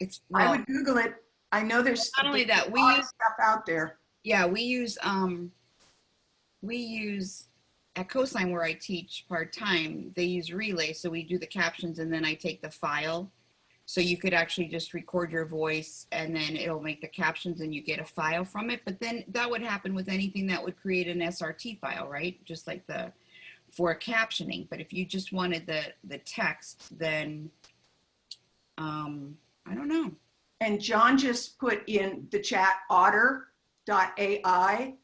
it's I would Google it. I know there's Not only that, we a lot of use- stuff out there. yeah, we use um, we use at Cosign where I teach part time. They use Relay, so we do the captions and then I take the file. So you could actually just record your voice and then it'll make the captions and you get a file from it. But then that would happen with anything that would create an SRT file, right? Just like the for captioning. But if you just wanted the the text, then um, I don't know. And John just put in the chat otter.ai,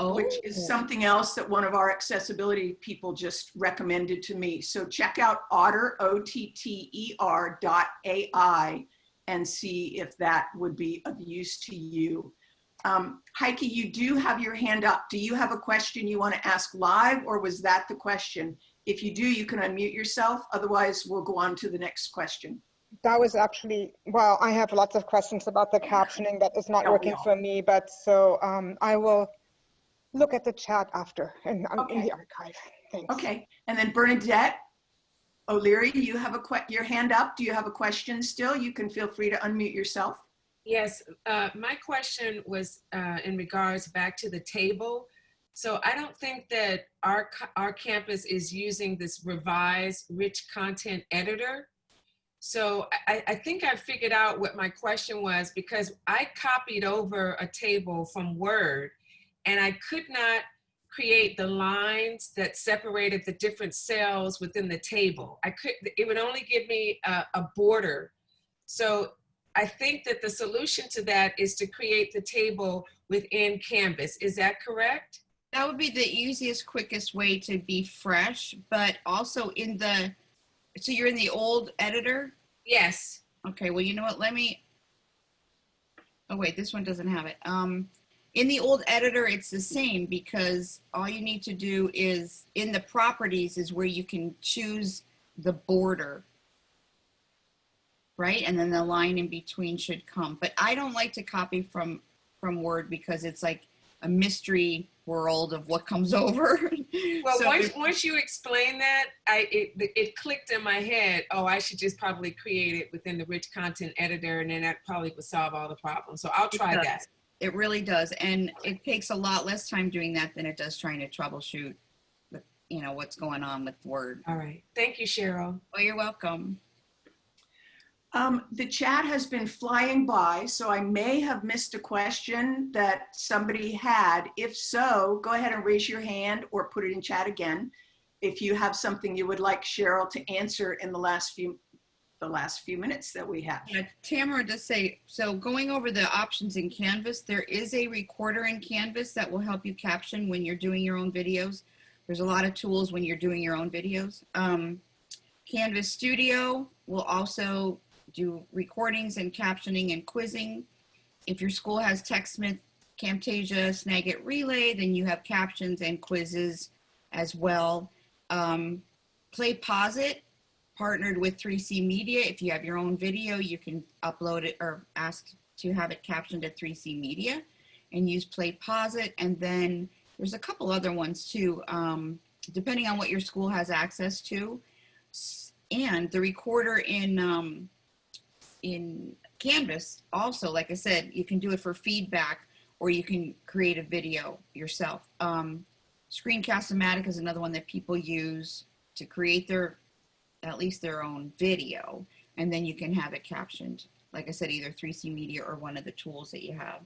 Oh, which is something else that one of our accessibility people just recommended to me. So check out otter, O-T-T-E-R dot A-I, and see if that would be of use to you. Um, Heike, you do have your hand up. Do you have a question you want to ask live or was that the question? If you do, you can unmute yourself. Otherwise, we'll go on to the next question. That was actually, well, I have lots of questions about the captioning that is not working all- for me, but so um, I will look at the chat after and um, in Okay. the archive. Thanks. Okay, and then Bernadette O'Leary, you have a que, your hand up. Do you have a question still? You can feel free to unmute yourself. Yes, uh, my question was uh, in regards back to the table. So I don't think that our, our campus is using this revised rich content editor. So I, I think I figured out what my question was because I copied over a table from Word and I could not create the lines that separated the different cells within the table. I could, it would only give me a, a border. So I think that the solution to that is to create the table within Canvas. Is that correct? That would be the easiest, quickest way to be fresh, but also in the, so you're in the old editor? Yes. Okay, well, you know what, let me, oh wait, this one doesn't have it. Um, in the old editor, it's the same because all you need to do is, in the properties is where you can choose the border. Right, and then the line in between should come. But I don't like to copy from, from Word because it's like a mystery world of what comes over. Well, So once, once you explain that, I it, it clicked in my head. Oh, I should just probably create it within the rich content editor, and then that probably would solve all the problems. So I'll try does. that. It really does, and it takes a lot less time doing that than it does trying to troubleshoot, the- you know, what's going on with Word. All right. Thank you, Cheryl. Well, you're welcome. Um, the chat has been flying by, so I may have missed a question that somebody had. If so, go ahead and raise your hand or put it in chat again. If you have something you would like Cheryl to answer in the last few, the last few minutes that we have. Yeah, Tamara does say, so going over the options in Canvas, there is a recorder in Canvas that will help you caption when you're doing your own videos. There's a lot of tools when you're doing your own videos. Um, Canvas Studio will also do recordings and captioning and quizzing. If your school has TechSmith, Camtasia, Snagit Relay, then you have captions and quizzes as well. Um, PlayPosit partnered with 3C Media. If you have your own video, you can upload it or ask to have it captioned at 3C Media and use PlayPosit. And then there's a couple other ones too, um, depending on what your school has access to. And the recorder in um, in Canvas also, like I said, you can do it for feedback or you can create a video yourself. Um, Screencast-O-Matic is another one that people use to create their at least their own video, and then you can have it captioned. Like I said, either 3C Media or one of the tools that you have.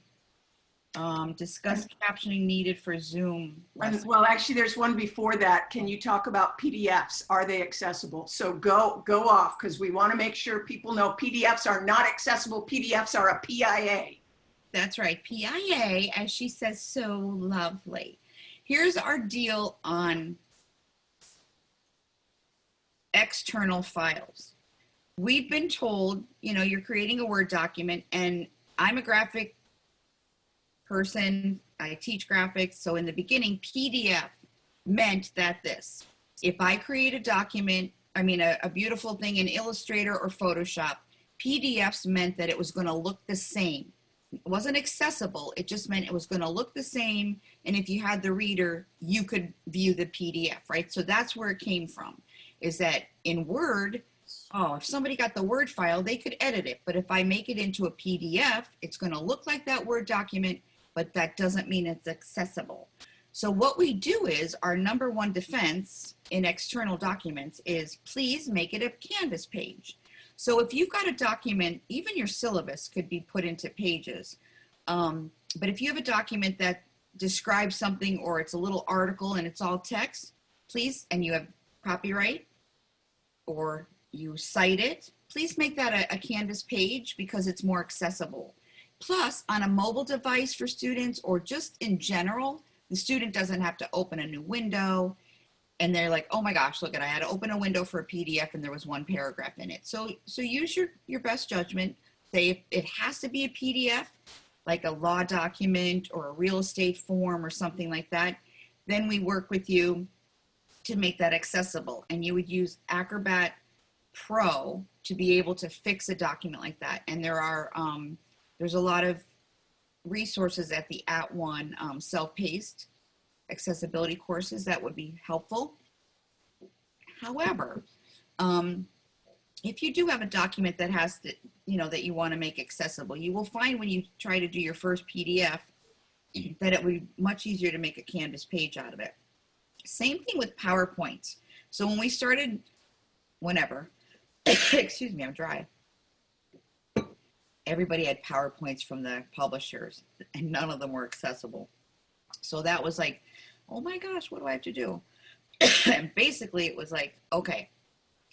Um, discuss captioning needed for Zoom. And, well, actually, there's one before that. Can you talk about PDFs? Are they accessible? So go, go off because we want to make sure people know PDFs are not accessible. PDFs are a PIA. That's right, PIA, as she says so lovely. Here's our deal on external files. We've been told, you know, you're creating a Word document, and I'm a graphic person. I teach graphics. So in the beginning, PDF meant that this if I create a document, I mean, a, a beautiful thing in Illustrator or Photoshop, PDFs meant that it was going to look the same. It wasn't accessible. It just meant it was going to look the same. And if you had the reader, you could view the PDF, right? So that's where it came from is that in Word, oh, if somebody got the Word file, they could edit it. But if I make it into a PDF, it's going to look like that Word document, but that doesn't mean it's accessible. So what we do is our number one defense in external documents is please make it a Canvas page. So if you've got a document, even your syllabus could be put into pages. Um, but if you have a document that describes something or it's a little article and it's all text, please, and you have copyright or you cite it, please make that a, a Canvas page because it's more accessible. Plus, on a mobile device for students or just in general, the student doesn't have to open a new window and they're like, oh my gosh, look at, I had to open a window for a PDF and there was one paragraph in it. So, so use your, your best judgment. say if it has to be a PDF, like a law document or a real estate form or something like that, then we work with you to make that accessible. And you would use Acrobat Pro to be able to fix a document like that. And there are, um, there's a lot of resources at the At One um, self-paced accessibility courses that would be helpful. However, um, if you do have a document that has to, you know, that you want to make accessible, you will find when you try to do your first PDF that it would be much easier to make a Canvas page out of it. Same thing with PowerPoint. So when we started, whenever, excuse me, I'm dry. Everybody had PowerPoints from the publishers and none of them were accessible. So that was like, oh my gosh, what do I have to do? and basically it was like, okay,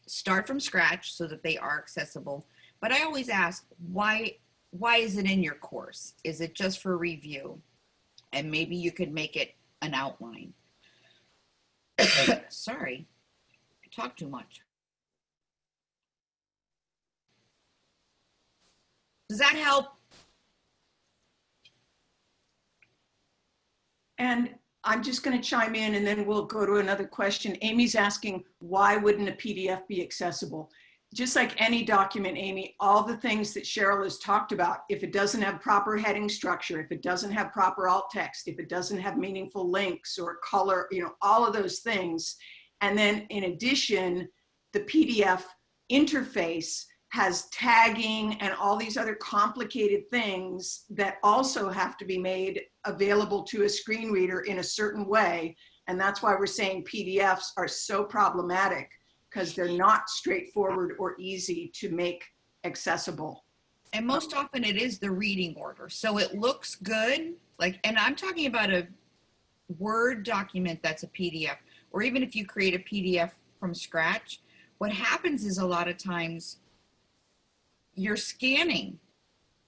start from scratch so that they are accessible. But I always ask, why, why is it in your course? Is it just for review? And maybe you could make it an outline. Sorry, I talk too much. Does that help? And I'm just going to chime in and then we'll go to another question. Amy's asking, why wouldn't a PDF be accessible? Just like any document, Amy, all the things that Cheryl has talked about, if it doesn't have proper heading structure, if it doesn't have proper alt text, if it doesn't have meaningful links or color, you know, all of those things. And then in addition, the PDF interface has tagging and all these other complicated things that also have to be made available to a screen reader in a certain way. And that's why we're saying PDFs are so problematic because they're not straightforward or easy to make accessible. And most often it is the reading order. So it looks good, like, and I'm talking about a Word document that's a PDF, or even if you create a PDF from scratch, what happens is a lot of times you're scanning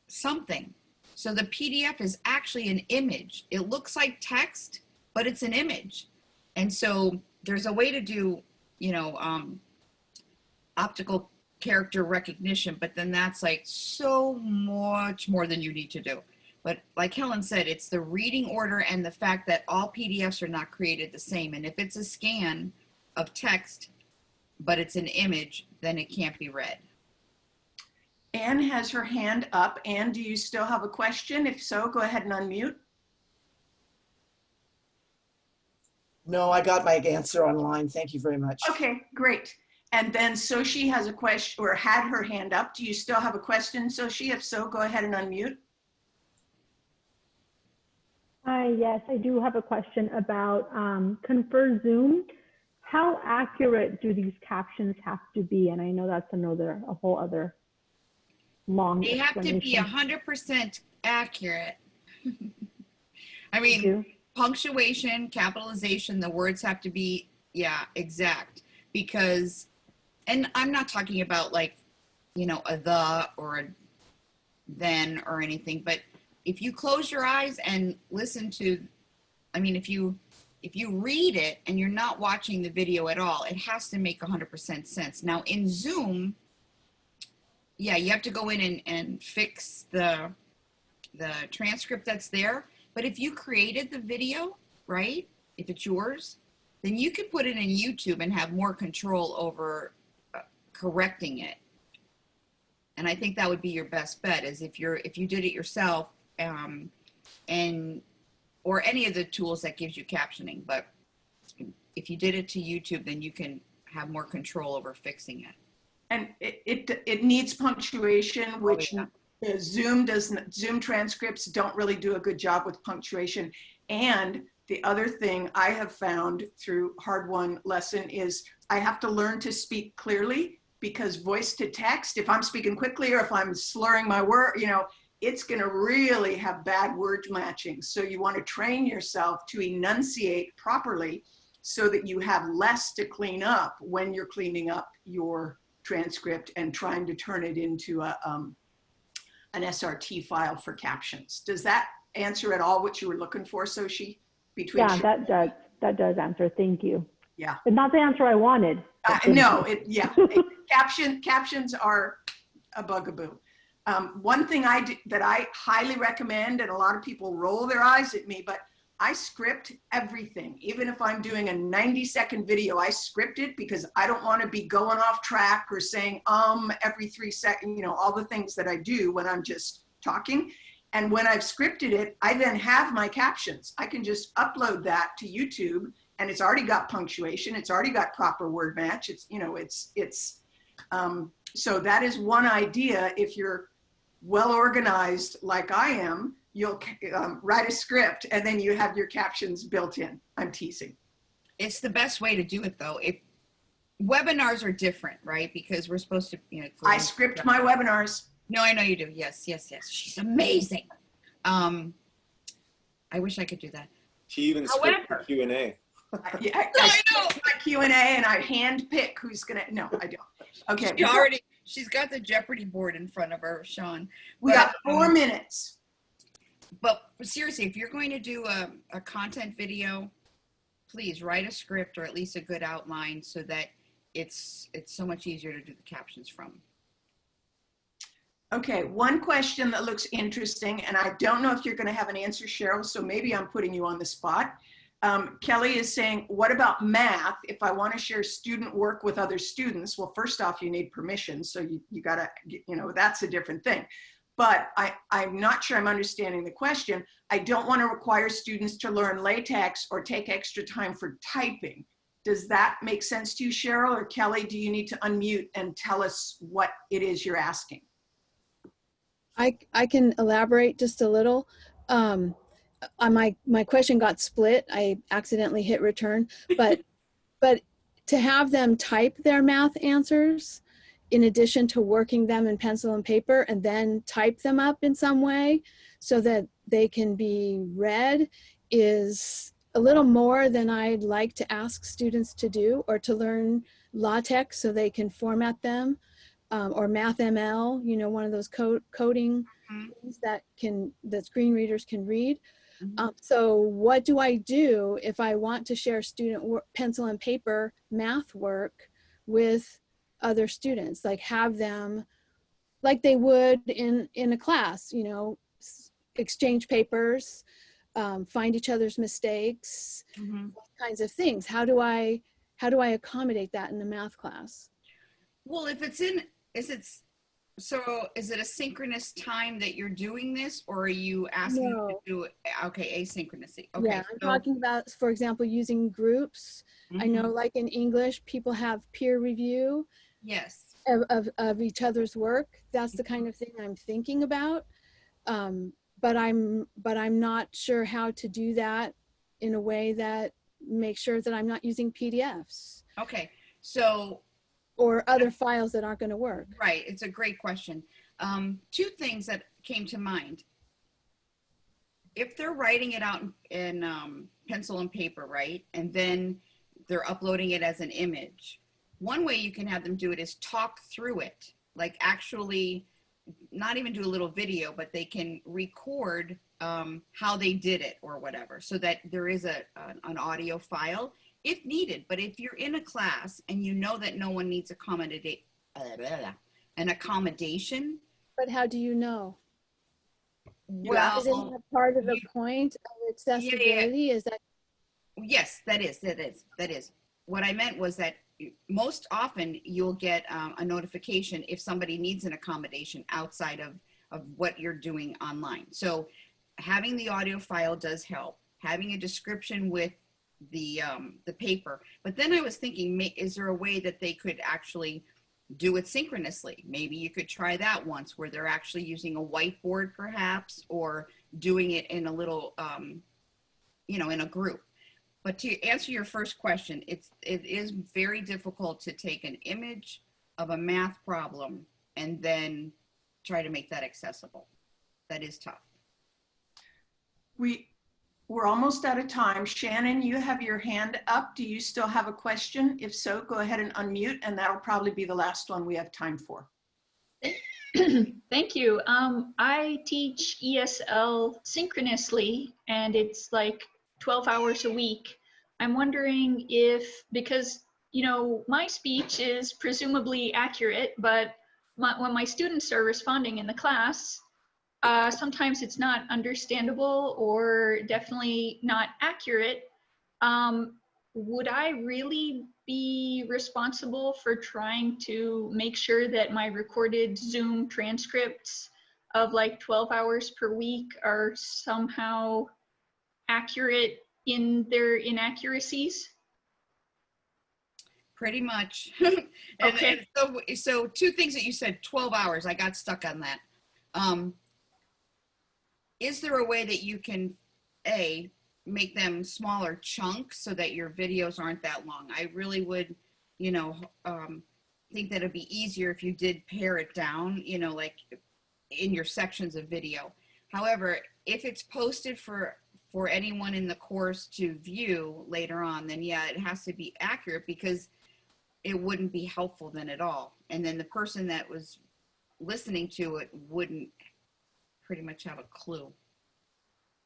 something. So the PDF is actually an image. It looks like text, but it's an image. And so there's a way to do, you know, um, optical character recognition, but then that's like so much more than you need to do. But like Helen said, it's the reading order and the fact that all PDFs are not created the same. And if it's a scan of text, but it's an image, then it can't be read. Anne has her hand up. Anne, do you still have a question? If so, go ahead and unmute. No, I got my answer online. Thank you very much. Okay, great. And then Soshi has a question or had her hand up. Do you still have a question, Soshi? If so, go ahead and unmute. Hi, yes, I do have a question about um, Confer Zoom. How accurate do these captions have to be? And I know that's another, a whole other long They have to be explanation. 100% accurate. I mean, you. punctuation, capitalization, the words have to be, yeah, exact. Because, and I'm not talking about like, you know, a the or a then or anything, but if you close your eyes and listen to, I mean, if you, if you read it and you're not watching the video at all, it has to make 100% sense. Now in Zoom, yeah, you have to go in and, and fix the, the transcript that's there. But if you created the video, right, if it's yours, then you can put it in YouTube and have more control over uh, correcting it. And I think that would be your best bet is if you're, if you did it yourself um, and, or any of the tools that gives you captioning, but if you did it to YouTube, then you can have more control over fixing it. And it, it, it needs punctuation, which yeah. uh, Zoom doesn't, Zoom transcripts don't really do a good job with punctuation. And the other thing I have found through hard won lesson is I have to learn to speak clearly because voice to text, if I'm speaking quickly or if I'm slurring my word, you know, it's going to really have bad word matching. So you want to train yourself to enunciate properly so that you have less to clean up when you're cleaning up your transcript and trying to turn it into a, um, an SRT file for captions. Does that answer at all what you were looking for, Soshi? Between Yeah, that does, that does answer. Thank you. Yeah. But not the answer I wanted. Uh, no, it, yeah, it- caption, captions are a bugaboo. Um, one thing I do, that I highly recommend, and a lot of people roll their eyes at me, but I script everything. Even if I'm doing a 90 second video, I script it because I don't want to be going off track or saying um every three seconds, you know, all the things that I do when I'm just talking. And when I've scripted it, I then have my captions. I can just upload that to YouTube and it's already got punctuation. It's already got proper word match. It's, you know, it's, it's, um, so that is one idea. If you're well organized like I am, you'll um, write a script and then you have your captions built in. I'm teasing. It's the best way to do it though. If webinars are different, right? Because we're supposed to, you know. it's a I little- script my webinars. No, I know you do. Yes, yes, yes. She's amazing. Um, I wish I could do that. She even scripted However- Q and A. I, yeah, I, I I know. script my Q and A and I hand pick who's gonna. No, I don't. Okay, She already, she's got the Jeopardy board in front of her, Sean. we got four minutes. But seriously, if you're going to do a, a content video, please write a script or at least a good outline so that it's it's so much easier to do the captions from. Okay, one question that looks interesting, and I don't know if you're going to have an answer, Cheryl, so maybe I'm putting you on the spot. Um, Kelly is saying, what about math? If I want to share student work with other students, well, first off, you need permission. So you, you got to, you know, that's a different thing. But I, I'm not sure I'm understanding the question. I don't want to require students to learn LaTeX or take extra time for typing. Does that make sense to you, Cheryl or Kelly? Do you need to unmute and tell us what it is you're asking? I, I can elaborate just a little. Um, uh, my, my question got split. I accidentally hit return, but, but to have them type their math answers in addition to working them in pencil and paper and then type them up in some way so that they can be read is a little more than I'd like to ask students to do or to learn LaTeX so they can format them um, or MathML, you know, one of those code, coding Mhm. things that can that screen readers can read. Mhm. Um, so what do I do if I want to share student work, pencil and paper math work with other students? Like have them, like they would in in a class, you know, exchange papers, um, find each other's mistakes, kinds of things. How do I how do I accommodate that in a math class? Well, if it's in, is it, so is it a synchronous time that you're doing this or are you asking to do it? Okay, asynchronously. Okay. yeah, I'm so- talking about, for example, using groups. I know, Mhm. like in English, people have peer review Yes. of, of, of each other's work. That's the kind of thing I'm thinking about. Um, but I'm, but I'm not sure how to do that in a way that makes sure that I'm not using PDFs Okay. So or other files that aren't going to work. Right, it's a great question. Um, two things that came to mind. If they're writing it out in, in um, pencil and paper, right, and then they're uploading it as an image, one way you can have them do it is talk through it, like actually not even do a little video, but they can record um, how they did it or whatever, so that there is a an, an audio file if needed. But if you're in a class and you know that no one needs accommodate an accommodation. But how do you know? Well, Isn't that part of the you- point of accessibility? Is that yes, that is, that is, that is. What I meant was that most often you'll get um, a notification if somebody needs an accommodation outside of, of what you're doing online. So having the audio file does help. Having a description with the um, the paper. But then I was thinking, is there a way that they could actually do it synchronously? Maybe you could try that once, where they're actually using a whiteboard, perhaps, or doing it in a little, um, you know, in a group. But to answer your first question, it's it is very difficult to take an image of a math problem and then try to make that accessible. That is tough. We, we're almost out of time. Shannon, you have your hand up. Do you still have a question? If so, go ahead and unmute and that'll probably be the last one we have time for. Thank you. Um, I teach ESL synchronously and it's like 12 hours a week. I'm wondering if, because, you know, my speech is presumably accurate, but my, when my students are responding in the class, uh, sometimes it's not understandable or definitely not accurate. Um, would I really be responsible for trying to make sure that my recorded Zoom transcripts of like 12 hours per week are somehow accurate in their inaccuracies? Pretty much. and, Okay. and so, so two things that you said, 12 hours, I got stuck on that. Um, is there a way that you can, A, make them smaller chunks so that your videos aren't that long? I really would, you know, um, think that it'd be easier if you did pare it down, you know, like in your sections of video. However, if it's posted for for anyone in the course to view later on, then yeah, it has to be accurate because it wouldn't be helpful then at all. And then the person that was listening to it wouldn't pretty much have a clue.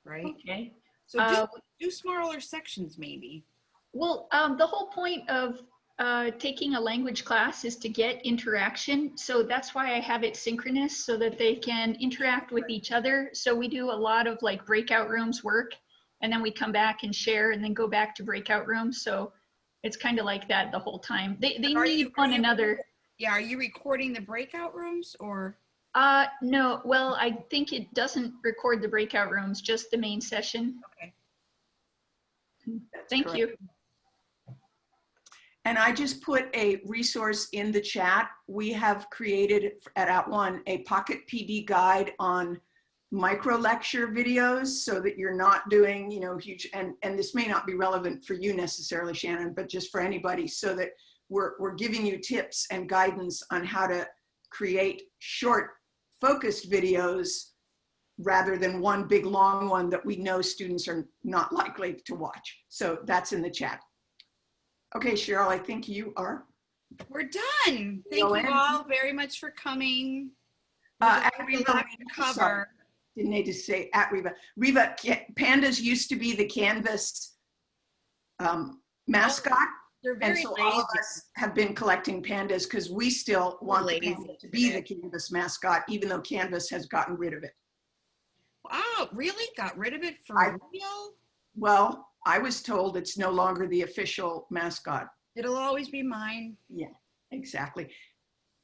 Right? Okay. So do, Uh, do smaller sections maybe. Well, um, the whole point of uh, taking a language class is to get interaction. So that's why I have it synchronous so that they can interact with each other. So we do a lot of like breakout rooms work and then we come back and share and then go back to breakout rooms. So it's kind of like that the whole time. They, they Are you- need one you- another. Yeah, are you recording the breakout rooms or? Uh, no, well, I think it doesn't record the breakout rooms, just the main session. Okay. That's Thank correct. you. And I just put a resource in the chat. We have created at @ONE a Pocket PD guide on micro lecture videos so that you're not doing, you know, huge, and, and this may not be relevant for you necessarily, Shannon, but just for anybody so that we're, we're giving you tips and guidance on how to create short focused videos rather than one big long one that we know students are not likely to watch. So that's in the chat. Okay, Cheryl, I think you are. We're done. Thank Go you in. all very much for coming. Uh, at Reva, to sorry, cover. Didn't need to say at Reva. Reva, pandas used to be the Canvas um, mascot. They're And very so all of us have been collecting pandas because we still want to be the Canvas mascot, even though Canvas has gotten rid of it. Wow, really? Got rid of it for I- real? Well, I was told it's no longer the official mascot. It'll always be mine. Yeah, exactly.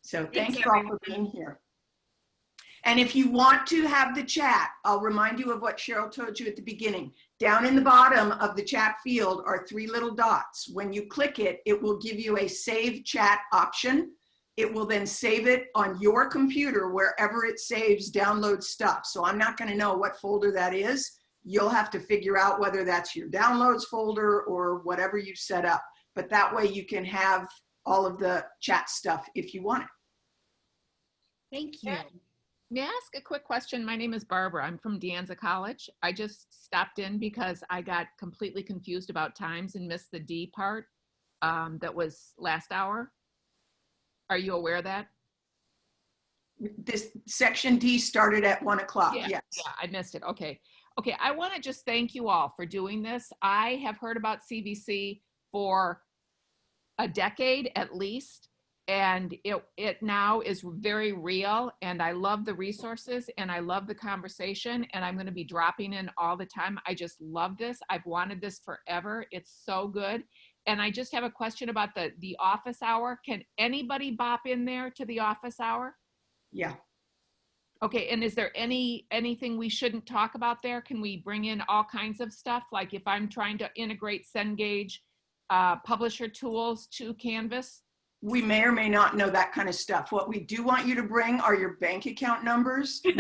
So Thanks, thank you all for being here. And if you want to have the chat, I'll remind you of what Cheryl told you at the beginning. Down in the bottom of the chat field are three little dots. When you click it, it will give you a save chat option. It will then save it on your computer wherever it saves download stuff. So I'm not gonna know what folder that is. You'll have to figure out whether that's your downloads folder or whatever you've set up. But that way you can have all of the chat stuff if you want it. Thank you. Yeah. May I ask a quick question? My name is Barbara. I'm from De Anza College. I just stopped in because I got completely confused about times and missed the D part um, that was last hour. Are you aware of that? This section D started at one o'clock, Yeah, yes. Yeah, I missed it. Okay. Okay, I want to just thank you all for doing this. I have heard about CVC for a decade at least, and it, it now is very real, and I love the resources, and I love the conversation, and I'm going to be dropping in all the time. I just love this. I've wanted this forever. It's so good. And I just have a question about the, the office hour. Can anybody bop in there to the office hour? Yeah, Okay, and is there any, anything we shouldn't talk about there? Can we bring in all kinds of stuff? Like if I'm trying to integrate Cengage uh, publisher tools to Canvas? We may or may not know that kind of stuff. What we do want you to bring are your bank account numbers.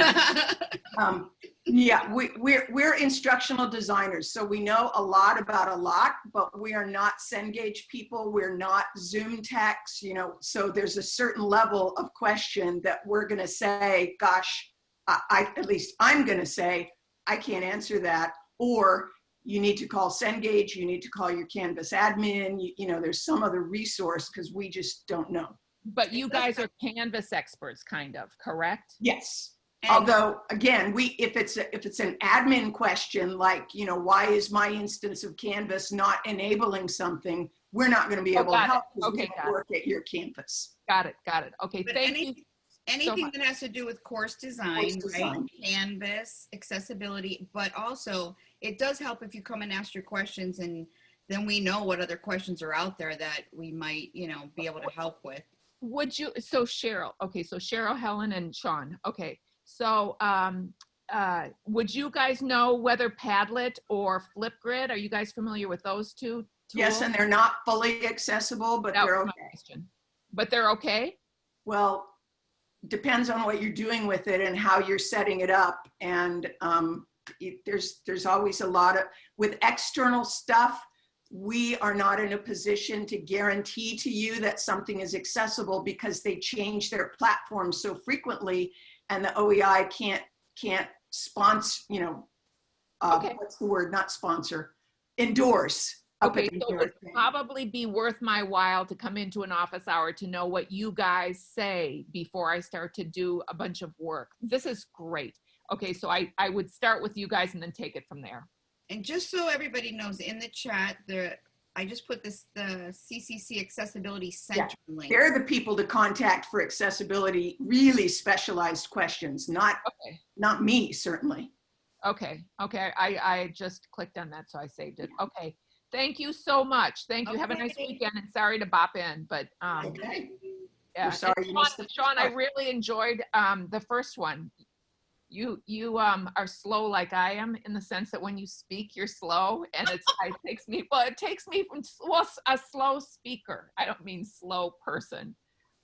Um, yeah, we, we're, we're instructional designers, so we know a lot about a lot, but we are not Cengage people. We're not Zoom techs, you know, so there's a certain level of question that we're gonna say, gosh, I, I at least I'm gonna say, I can't answer that. Or you need to call Cengage, you need to call your Canvas admin, you, you know, there's some other resource because we just don't know. But you guys are Canvas experts, kind of, correct? Yes. And- Although, again, we, if it's, a- if it's an admin question, like, you know, why is my instance of Canvas not enabling something? We're not going to be Oh, able to got it. help because Okay, got don't it. work at your campus. Got it, got it. Okay, But thank any- you. Anything much. that has to do with course design, right? design. Canvas, accessibility, but also it does help if you come and ask your questions and then we know what other questions are out there that we might, you know, be able to help with. Would you, so Cheryl, okay, so Cheryl, Helen, and Sean, okay. So, um, uh, would you guys know whether Padlet or Flipgrid, are you guys familiar with those two? Yes, and they're not fully accessible, but That they're okay. question. But they're okay? Well, depends on what you're doing with it and how you're setting it up. And um, it- there's, there's always a lot of, with external stuff, we are not in a position to guarantee to you that something is accessible because they change their platform so frequently and the OEI can't, can't sponsor, you know, uh, Okay. what's the word, not sponsor, endorse. Up Okay, so it would probably be worth my while to come into an office hour to know what you guys say before I start to do a bunch of work. This is great. Okay, so I, I would start with you guys and then take it from there. And just so everybody knows, in the chat, the I just put this the CCC Accessibility Center link. They're the people to contact for accessibility, really specialized questions, not, Okay. not me, certainly. Okay, okay, I, I just clicked on that, so I saved it. Okay, thank you so much. Thank you. Have a nice weekend and sorry to bop in, but, um, Okay. yeah. We're sorry And you Sean- missed the Sean, I really enjoyed, um, the first one. You, you, um, are slow like I am in the sense that when you speak, you're slow and it's, it takes me, well, it takes me from, well, a slow speaker. I don't mean slow person.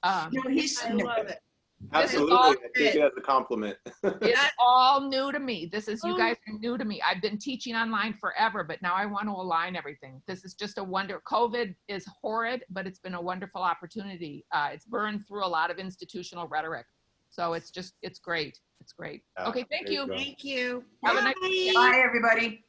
Um, No, he's, I love it. This is Absolutely. all I take it as a compliment. It's all new to me. This is, you Oh. guys are new to me. I've been teaching online forever, but now I want to align everything. This is just a wonder. COVID is horrid, but it's been a wonderful opportunity. Uh, it's burned through a lot of institutional rhetoric. So it's just, it's great. It's great. Yeah, Okay, thank you you. Thank you. Have a nice Bye. bye, everybody.